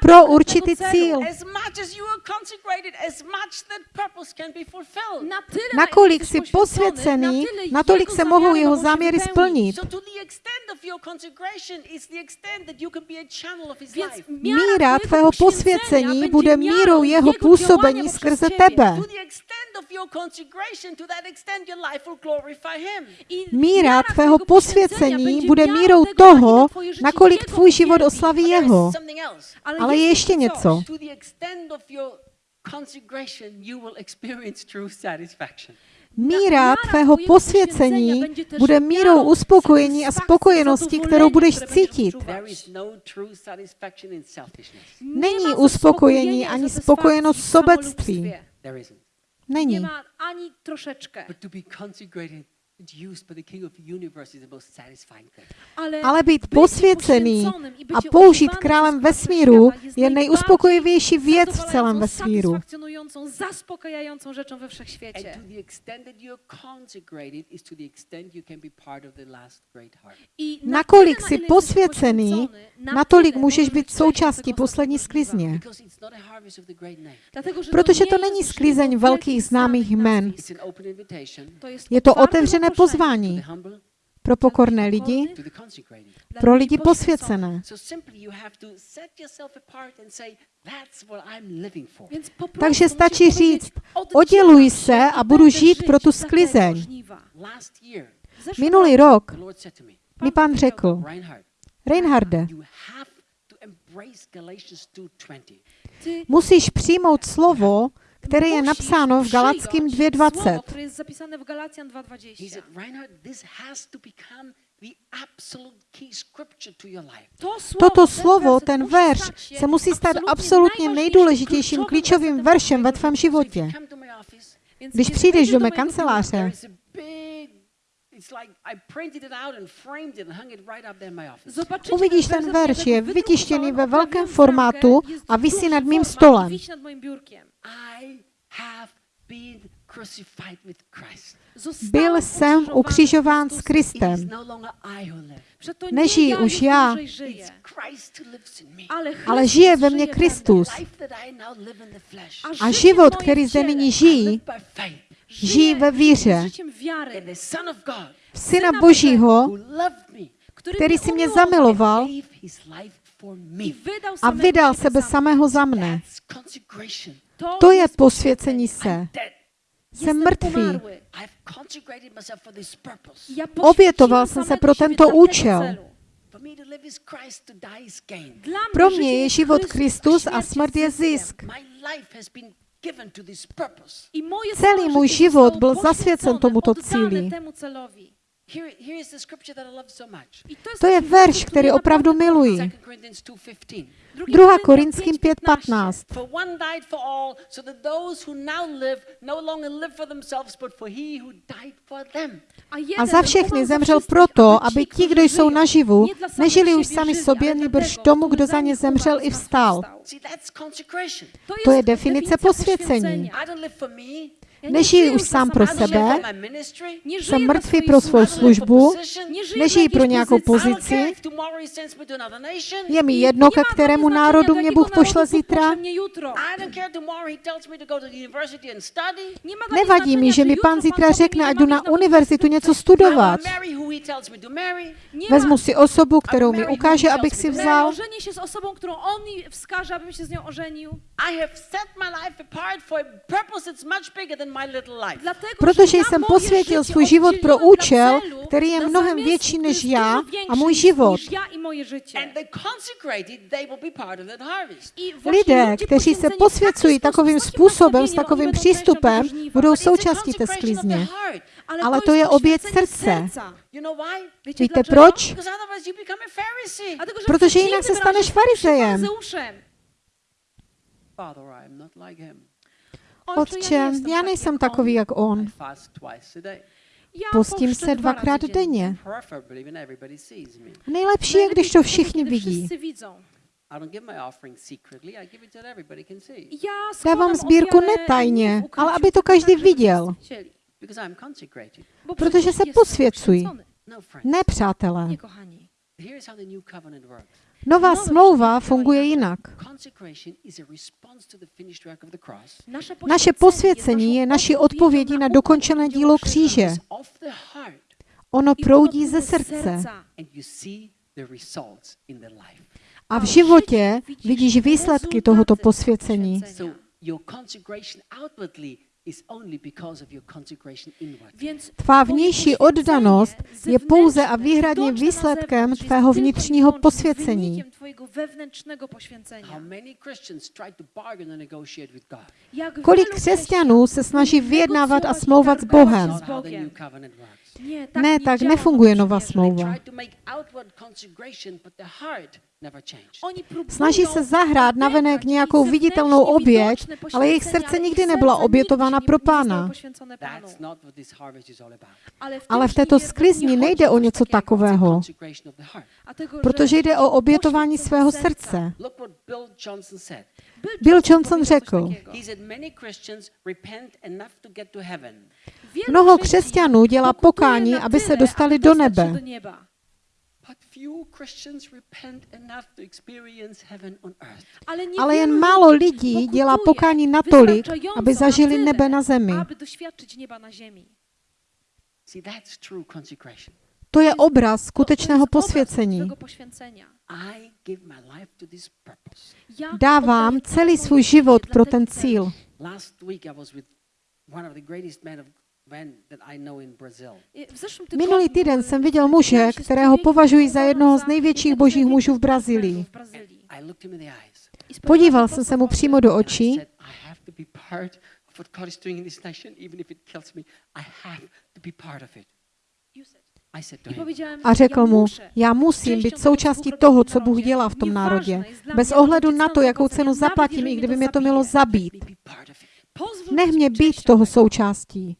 pro určitý cíl. Nakolik jsi posvěcený, natolik se mohou jeho záměry splnit. Míra tvého posvěcení bude mírou jeho působení skrze tebe. Míra tvého posvěcení bude mírou toho, nakolik tvůj život oslaví jeho. Ale je ještě něco. Míra tvého posvěcení bude mírou uspokojení a spokojenosti, kterou budeš cítit. Není uspokojení ani spokojenost sobectví. Není. Ale být posvěcený a použít králem vesmíru je nejuspokojivější věc v celém vesmíru. Nakolik jsi posvěcený, natolik můžeš být součástí poslední sklizně. Protože to není sklizeň velkých známých jmen. Je to otevřené pokorné pozvání pro pokorné lidi, pro lidi posvěcené. Takže stačí říct, odděluj se a budu žít pro tu sklizeň. Minulý rok mi pán řekl, Reinharde, musíš přijmout slovo které je napsáno v Galackým 2.20. Toto slovo, ten verš, se musí stát absolutně nejdůležitějším klíčovým veršem ve tvém životě. Když přijdeš do mé kanceláře, Uvidíš ten verš, je vytištěný ve velkém formátu a visí nad mým stolem. Byl jsem ukřižován s Kristem. Nežijí už já, ale žije ve mně Kristus. A život, který zde nyní žijí, Žijí ve víře v Syna Božího, který si mě zamiloval a vydal sebe samého za mne. To je posvěcení se. Jsem mrtvý. Obětoval jsem se pro tento účel. Pro mě je život Kristus a smrt je zisk. I mój cel i mój život byl zasvěcen tomuto cíli. To je verš, který opravdu miluji. 2. Korinským 5.15. A za všechny zemřel proto, aby ti, kdo jsou naživu, nežili už sami sobě, nebož tomu, kdo za ně zemřel i vstal. To je definice posvěcení nežijí už sám pro sebe, jsem mrtvý pro svou službu, nežijí pro nějakou pozici. Je mi jedno, ke kterému národu mě Bůh pošle zítra. Nevadí mi, že mi pán zítra řekne, ať jdu na univerzitu něco studovat. Vezmu si osobu, kterou mi ukáže, abych si vzal. się z osobą, którą on mi Protože jsem posvětil svůj život pro účel, který je mnohem větší než já a můj život. Lidé, kteří se posvěcují takovým způsobem, s takovým přístupem, budou součástí té sklizně. Ale to je oběť poświęcenie srdce. Víte proč? Protože jinak se staneš farizejem. Father, I am not like him. Otče, já nejsem takový jak on. Postím se dvakrát denně. Nejlepší je, když to všichni vidí. Dávám sbírku netajně, ale aby to každý viděl. Bo Protože se posvěcují. No. Ne, přátelé. Nová smlouva funguje jinak. Naše posvěcení je naší odpovědí na dokončené dílo kříže. Ono proudí ze srdce a v životě vidíš výsledky tohoto posvěcení. So your consecration outwardly is only because of your consecration inward. Więc Tvá vnější oddanost je pouze a výhradně výsledkem tvého vnitřního wyłącznie posvěcení. wynikiem twojego wewnętrznego How poświęcenia. many Christians try to bargain and negotiate with God? Jak Kolik wielu křesťanů se snaží vyjednávat a smlouvat s Bohem? Ne, tak nefunguje nová smlouva. Snaží se zahrát navenek nějakou viditelnou oběť, ale jejich srdce nikdy nebyla obětována pro Pána. Ale v této sklizni nejde o něco takového, protože jde o obětování svého srdce. Bill Johnson řekl, takiego. He said many Christians repent enough to get to heaven, Wielu Mnoho křesťanů dělá pokání, aby se dostali do nebe. Ale, jen málo lidí dělá pokání natolik, aby zažili nebe na zemi. To je obraz skutečného posvěcení. Twojego poświęcenia. I give my life to this purpose. Ja Dávám celý svůj život pro ten cíl. Last week I was with one of the greatest men of men that I know in Brazil. I W zeszłym tygodniu Minulý týden jsem viděl muže, kterého považuji za jednoho z největších božích mužů v Brazílii. Podíval po jsem se mu přímo do očí a řekl mu, já musím být součástí toho, co Bůh dělá v tom národě, bez ohledu na to, jakou cenu zaplatím, i kdyby mě to mělo zabít. Nech mě být toho součástí.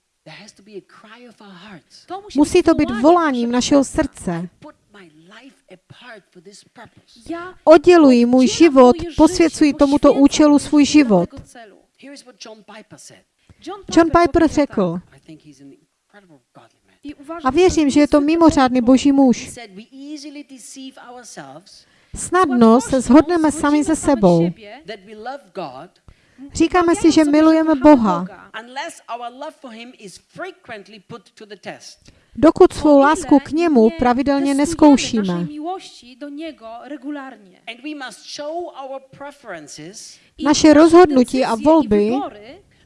Musí to být voláním našeho srdce. Odděluji můj život, posvěcuji tomuto účelu svůj život. John Piper řekl, a věřím, že je to mimořádný boží muž. Snadno se shodneme sami ze sebou. Říkáme si, že milujeme Boha, dokud svou lásku k němu pravidelně neskoušíme. Naše rozhodnutí a volby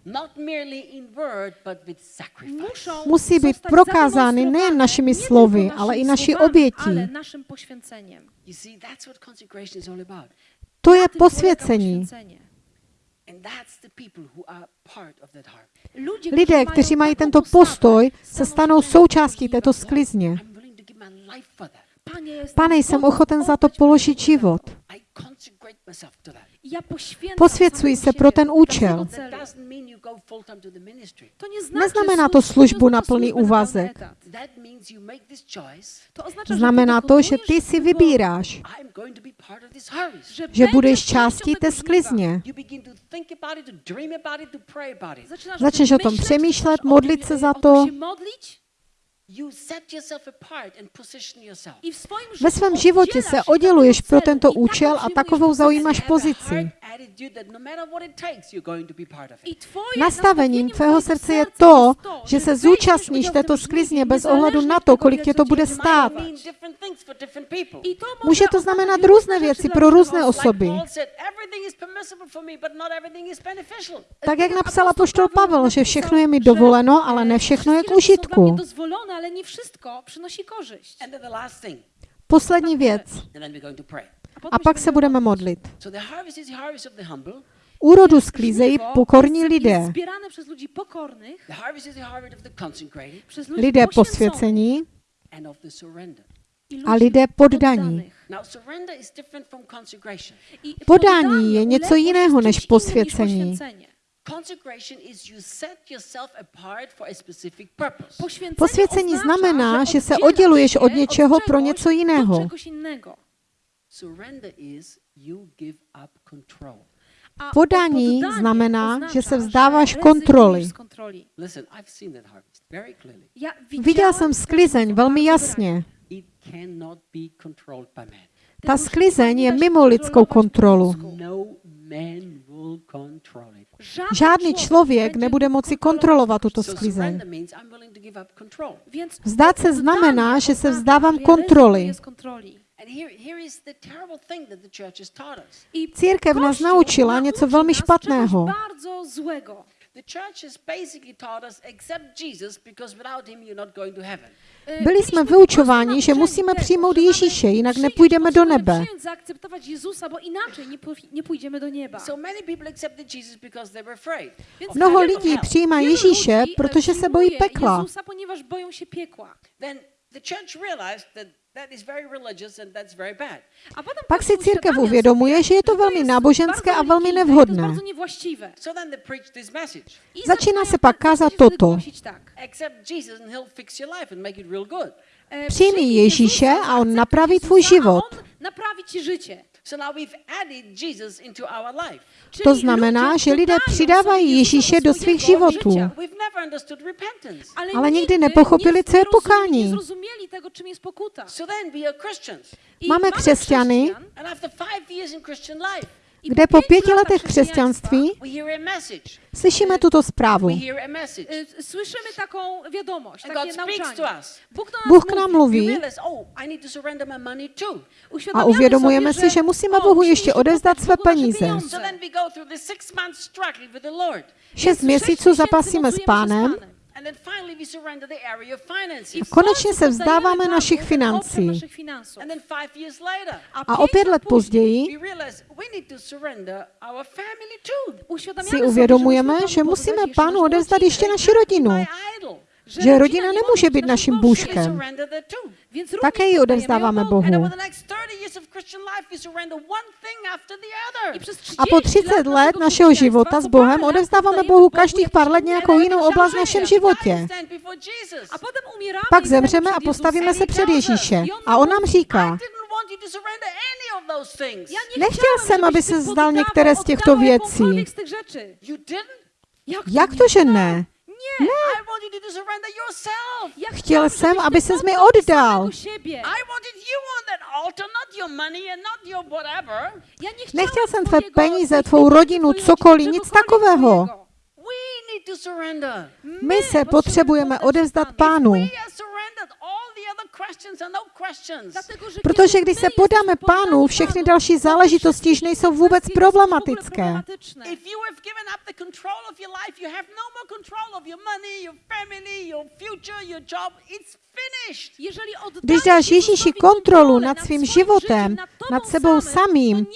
wybory not merely in word, but with sacrifice. muszą musí být prokázány nejen našimi slovy, ale i naší obětí. Ale naszym poświęceniem. You see, that's what consecration is all about. To je posvěcení. poświęcenie. And that's the people who are part of that heart. Ludzie, Lidé, którzy kteří mají tento postoj, se stanou součástí této sklizně. Pane, jsem ochoten za to položit život. Samego se pro ten účel. Neznamená to službu na plný służbę na pełny úvazek. Znamená to, že ty si vybíráš, že będziesz budeš částí té sklizně. Začneš o tom přemýšlet, modlit se za to. Ve svém životě se odděluješ pro tento účel a takovou zaujímáš pozici. no matter what it takes, you're going to be part of I it. twoje Nastavením tvého srdce je to, že se zúčastníš této sklizně bez ohledu na to, kolik tě to bude stát. Mean different things for different people. I to Může to znamenat různé věci pro různé osoby. Tak jak napsal apoštol Paweł Pavel, že všechno je mi dovoleno, ale ne všechno je k užitku. Ale nie wszystko przynosi korzyść. Poslední věc. A pak se budeme modlit. Úrodu sklízejí pokorní lidé. Lidé posvěcení a lidé poddaní. Podání poddanie, je něco jiného jest než posvěcení. Poświęcenie. Consecration is you set yourself apart for a specific purpose. Poświęcenie Posvěcení oznacza, znamená, že se odděluješ od něčeho pro něco jiného. Do czegoś innego. Surrender is you give up control. A Podání znamená, oznacza, že se vzdáváš kontroly. Viděl jsem sklizeň velmi jasně. Ta sklizeň je mimo lidskou kontrolu. Ludzką. Man will control it. Žádný člověk nebude moci kontrolovat tuto sklizeň. Vzdát se znamená, že se vzdávám kontroly. Církev nás naučila něco velmi špatného. Czegoś bardzo złego. The church has basically taught us accept Jesus because without him you're not going to heaven. Byli jsme vyučováni, prostu že musíme přijmout Ježíše, jinak nepůjdeme do nebe. Zaakceptować Jezusa, bo inaczej nie, nie pójdziemy do nieba. Mnoho lidí přijímá Ježíše, e, protože se bojí pekla. Jezusa, ponieważ boją się piekła. Then the church realized that that is very religious and that's very bad. A potem Pak si církev uvědomuje, že je to że velmi náboženské a velmi nevhodné. bardzo niewłaściwe. So then they preached this message. I Začíná se pak kázat toto. głosić Tak. Accept Jesus and he'll fix your life and make it real good. Přijmij Ježíše a on napraví tvůj život. Ci życie. So now we've added Jesus into our life. Czyli To znamená, že lidé přidávají Ježíše do svých životů. życia. We've never understood repentance. Ale nikdy nepochopili, co je pokání. Máme křesťany, kde po pěti letech křesťanství slyšíme tuto zprávu. Us. Bóg do nas Bůh k nám mluví. Oh, a uvědomujeme si, že musíme o, Bohu musimy ještě oddać své peníze. Šest měsíců zapasíme s pánem I konečně se vzdáváme našich financí. A o pět let později si uvědomujeme, že musíme pánu odevzdat ještě naši rodinu. Že rodina nemůže být naším bůžkem. Také ji odevzdáváme Bohu. over the next 30 years of Christian life, we surrender one thing after the I other. przez 30 A po 30 let našeho života s Bohem odevzdáváme Bohu každých pár let nějakou jinou oblast v našem životě. Pak zemřeme a postavíme se před Ježíše. A on nám říká, Nechtěl jsem, aby se vzdal poddawał, některé z těchto věcí. jak to, že ne? Ja Chtěl jsem, aby ses mi oddal. Nechtěl jsem tvé peníze, tvou rodinu, cokoliv, nic takového. twojego. We need to surrender. My se potřebujeme odevzdat Panu. pánu. No Protože když se podáme pánu, všechny další to záležitosti již nejsou vůbec problematické. no Když dáš Ježíši kontrolu nad svým životem, nad sebou samym, samým,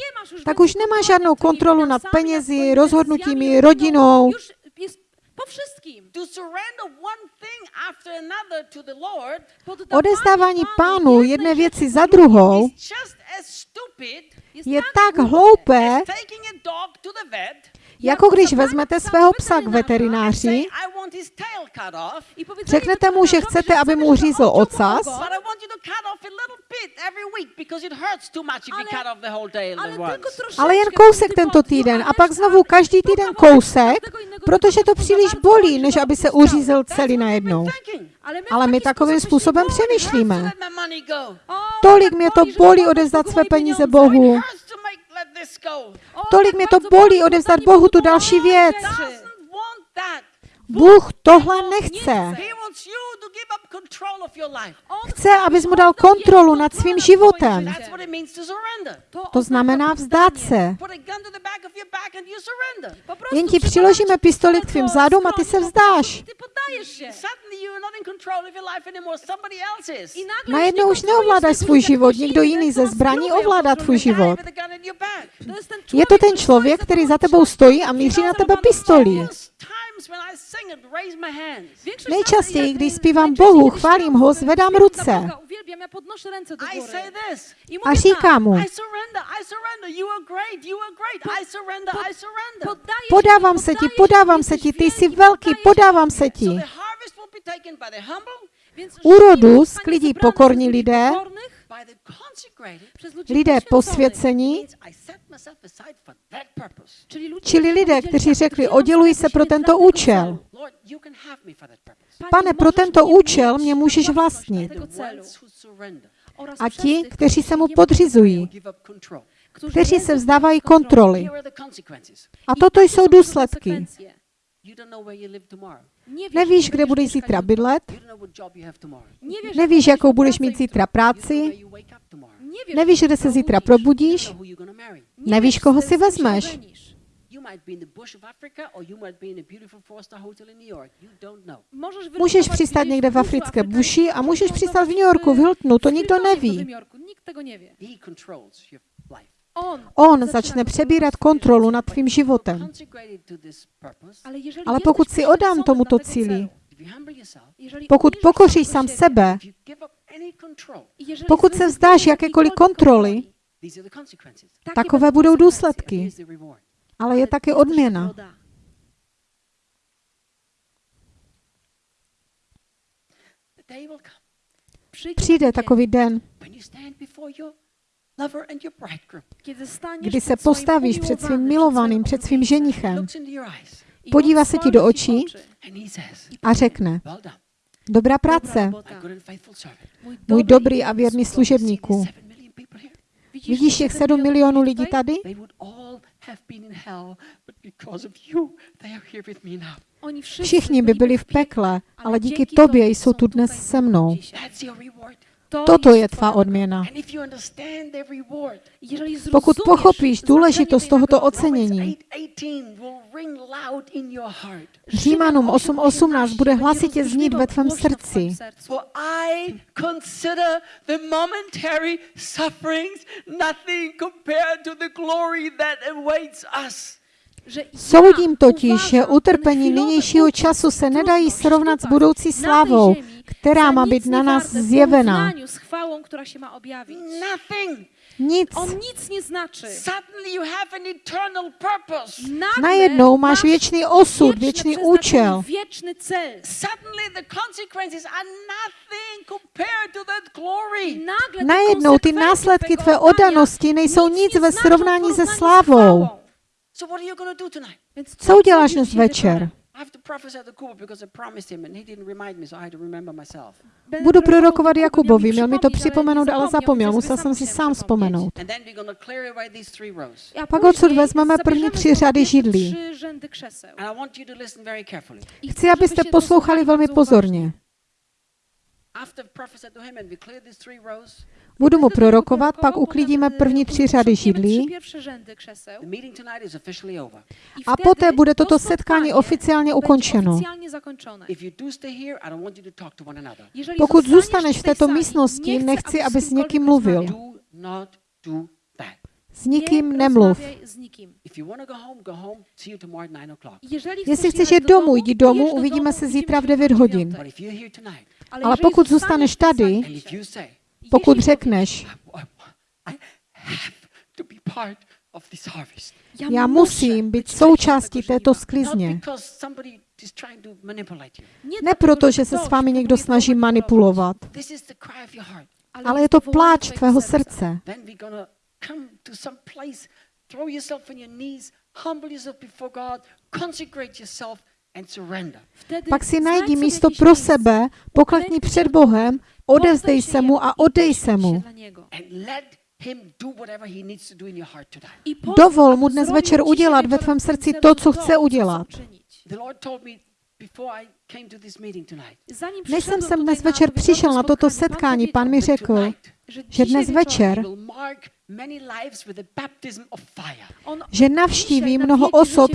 tak už nemáš kontroli žádnou kontrolu nad penězi, rozhodnutími, decyzjami, rodinou. Po wszystkim. To surrender one thing after another to the Lord Odezdávání Panu pánu jedné věci za druhou je tak hloupé, jako když vezmete svého psa k veterináři, Řeknete mu, že chcete, aby mu řízl ocas, Ale- jen kousek tento týden a pak znovu každý týden kousek, Protože to příliš bolí, než aby se uřízl celý najednou. Ale my takovým způsobem přemýšlíme. Tolik mě to bolí odevzdat své peníze Bohu. Tolik mě to bolí odevzdat Bohu tu další věc. Bůh tohle nechce. Chce, abys mu dal kontrolu nad svým životem. To znamená vzdát se. Jen ti přiložíme pistoli k tvým zádům a ty se vzdáš. Najednou už neovládáš svůj život, někdo jiný ze zbraní ovládá tvůj život. Je to ten člověk, který za tebou stojí a míří na tebe pistolí. Nejčastěji, když zpívám Bohu, chválím ho, zvedám ruce. A říkám mu, podávám se ti, podávám se ti, ty jsi velký, podávám se ti. Úrodu sklidí pokorní lidé, lidé posvěcení, čili lidé, kteří řekli, odděluji se pro tento účel. Pane, pro tento účel mě můžeš vlastnit. A ti, kteří se mu podřizují, kteří se vzdávají kontroly. A toto jsou důsledky. Konsekwencje. You don't know where you live tomorrow. Nie wiesz, Nevíš, gdzie kde będziesz budeš zítra bydlet, You don't know what job you have tomorrow. Nie wiesz, nevíš, jaką jakou budeš mít zítra You don't know práci, nevíš, kde se zítra probudíš, nevíš, koho si vezmeš. ożenisz. You might be in the bush of Africa or you might be in a beautiful four-star hotel in New York. You don't know. Możesz Můžeš přistát někde v africké buši a můžeš możesz přistát v New Yorku, v Hiltonu, to nikdo neví. On, začne přebírat kontrolu nad tvým životem. Ale, pokud si oddám poświęcony tomuto cíli, pokud pokoříš sám sebe, pokud se vzdáš jakékoliv kontroly, takové budou důsledky. Ale je też odměna. Přijde takový den, kdy se postavíš před svým milovaným, před svým ženichem. podívá se ti do očí a řekne, dobrá práce, můj dobrý a věrný here? Vidíš těch sedm milionů lidí tady? Všichni by byli v pekle, ale díky tobě jsou tu dnes se mnou. Toto je tvá odměna. Pokud pochopíš důležitost tohoto ocenění, 8:18 will ring loud in your heart. Římanům 8.18 bude hlasitě znít ve tvém srdci. Soudím totiž, že utrpení nynějšího času se nedají srovnat s budoucí slávou, která má být na nás zjevena. z chwałą, która się ma objawić. Nothing. Nic. On nic nie znaczy. Suddenly you have an eternal purpose. Nagle Najednou máš masz věčný osud, věčný účel. Wieczny cel. Suddenly the consequences are nothing compared to that glory. Nagle te Najednou ty následky tvé oddania oddanosti nejsou nic ve srovnání se slávou. chwałą. So what are you going to do tonight? Więc Co uděláš dnes večer? Wieczorem? I have to prophesy to Kuba because I promised him and he didn't remind me, so I had to remember myself. Będę Budu prorokovat Jakubovi, měl mi to připomenout, ale zapomněl, musel sam jsem si sám vzpomenout. A Pak odsud vezmeme první tři řady židlí. Chci, abyste poslouchali velmi pozorně. Budu mu prorokovat, pak uklidíme první tři řady židlí a poté bude toto to setkání oficiálně ukončeno. Pokud zůstaneš v této místnosti, nechci, aby s někým mluvil. S nikým nemluv. rozmawiaj z nikim. If you want to go home, go home. See you tomorrow at 9 o'clock. Jeżeli Jestli chceš jít do domů, jdi domů, do uvidíme se zítra v się 9 o hodin. Ale pokud zůstaneš tady, pokud řekneš, já musím být součástí této sklizně. Ne proto, že se s vámi někdo snaží manipulovat, ale je to pláč tvého srdce. Throw yourself on your knees, humble yourself before God, consecrate yourself, Pak si najdi místo pro sebe, poklekni před Bohem, odevzdej se mu a odej se mu. Dovol mu dnes večer udělat ve tvém srdci to, co chce udělat. Než jsem sem dnes večer přišel na toto setkání, pan mi řekl, že dnes večer že navštíví mnoho osob.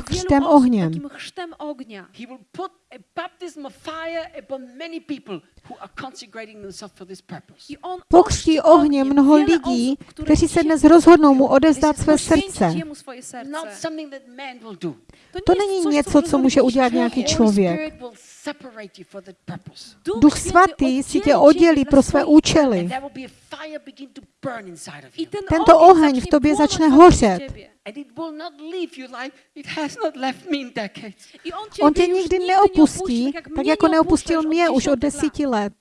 I on Pokřtí ohněm mnoho lidí, kteří se dnes rozhodnou mu odevzdat své srdce. To není něco, co může udělat nějaký člověk. Duch svatý si tě oddělí pro své účely. I ten Tento oheň v tobě začne hořet. ciebie. And it will not leave you like it has not left me in decades. I on, tě nikdy neopustí, tak jako neopustil mě už od desíti let.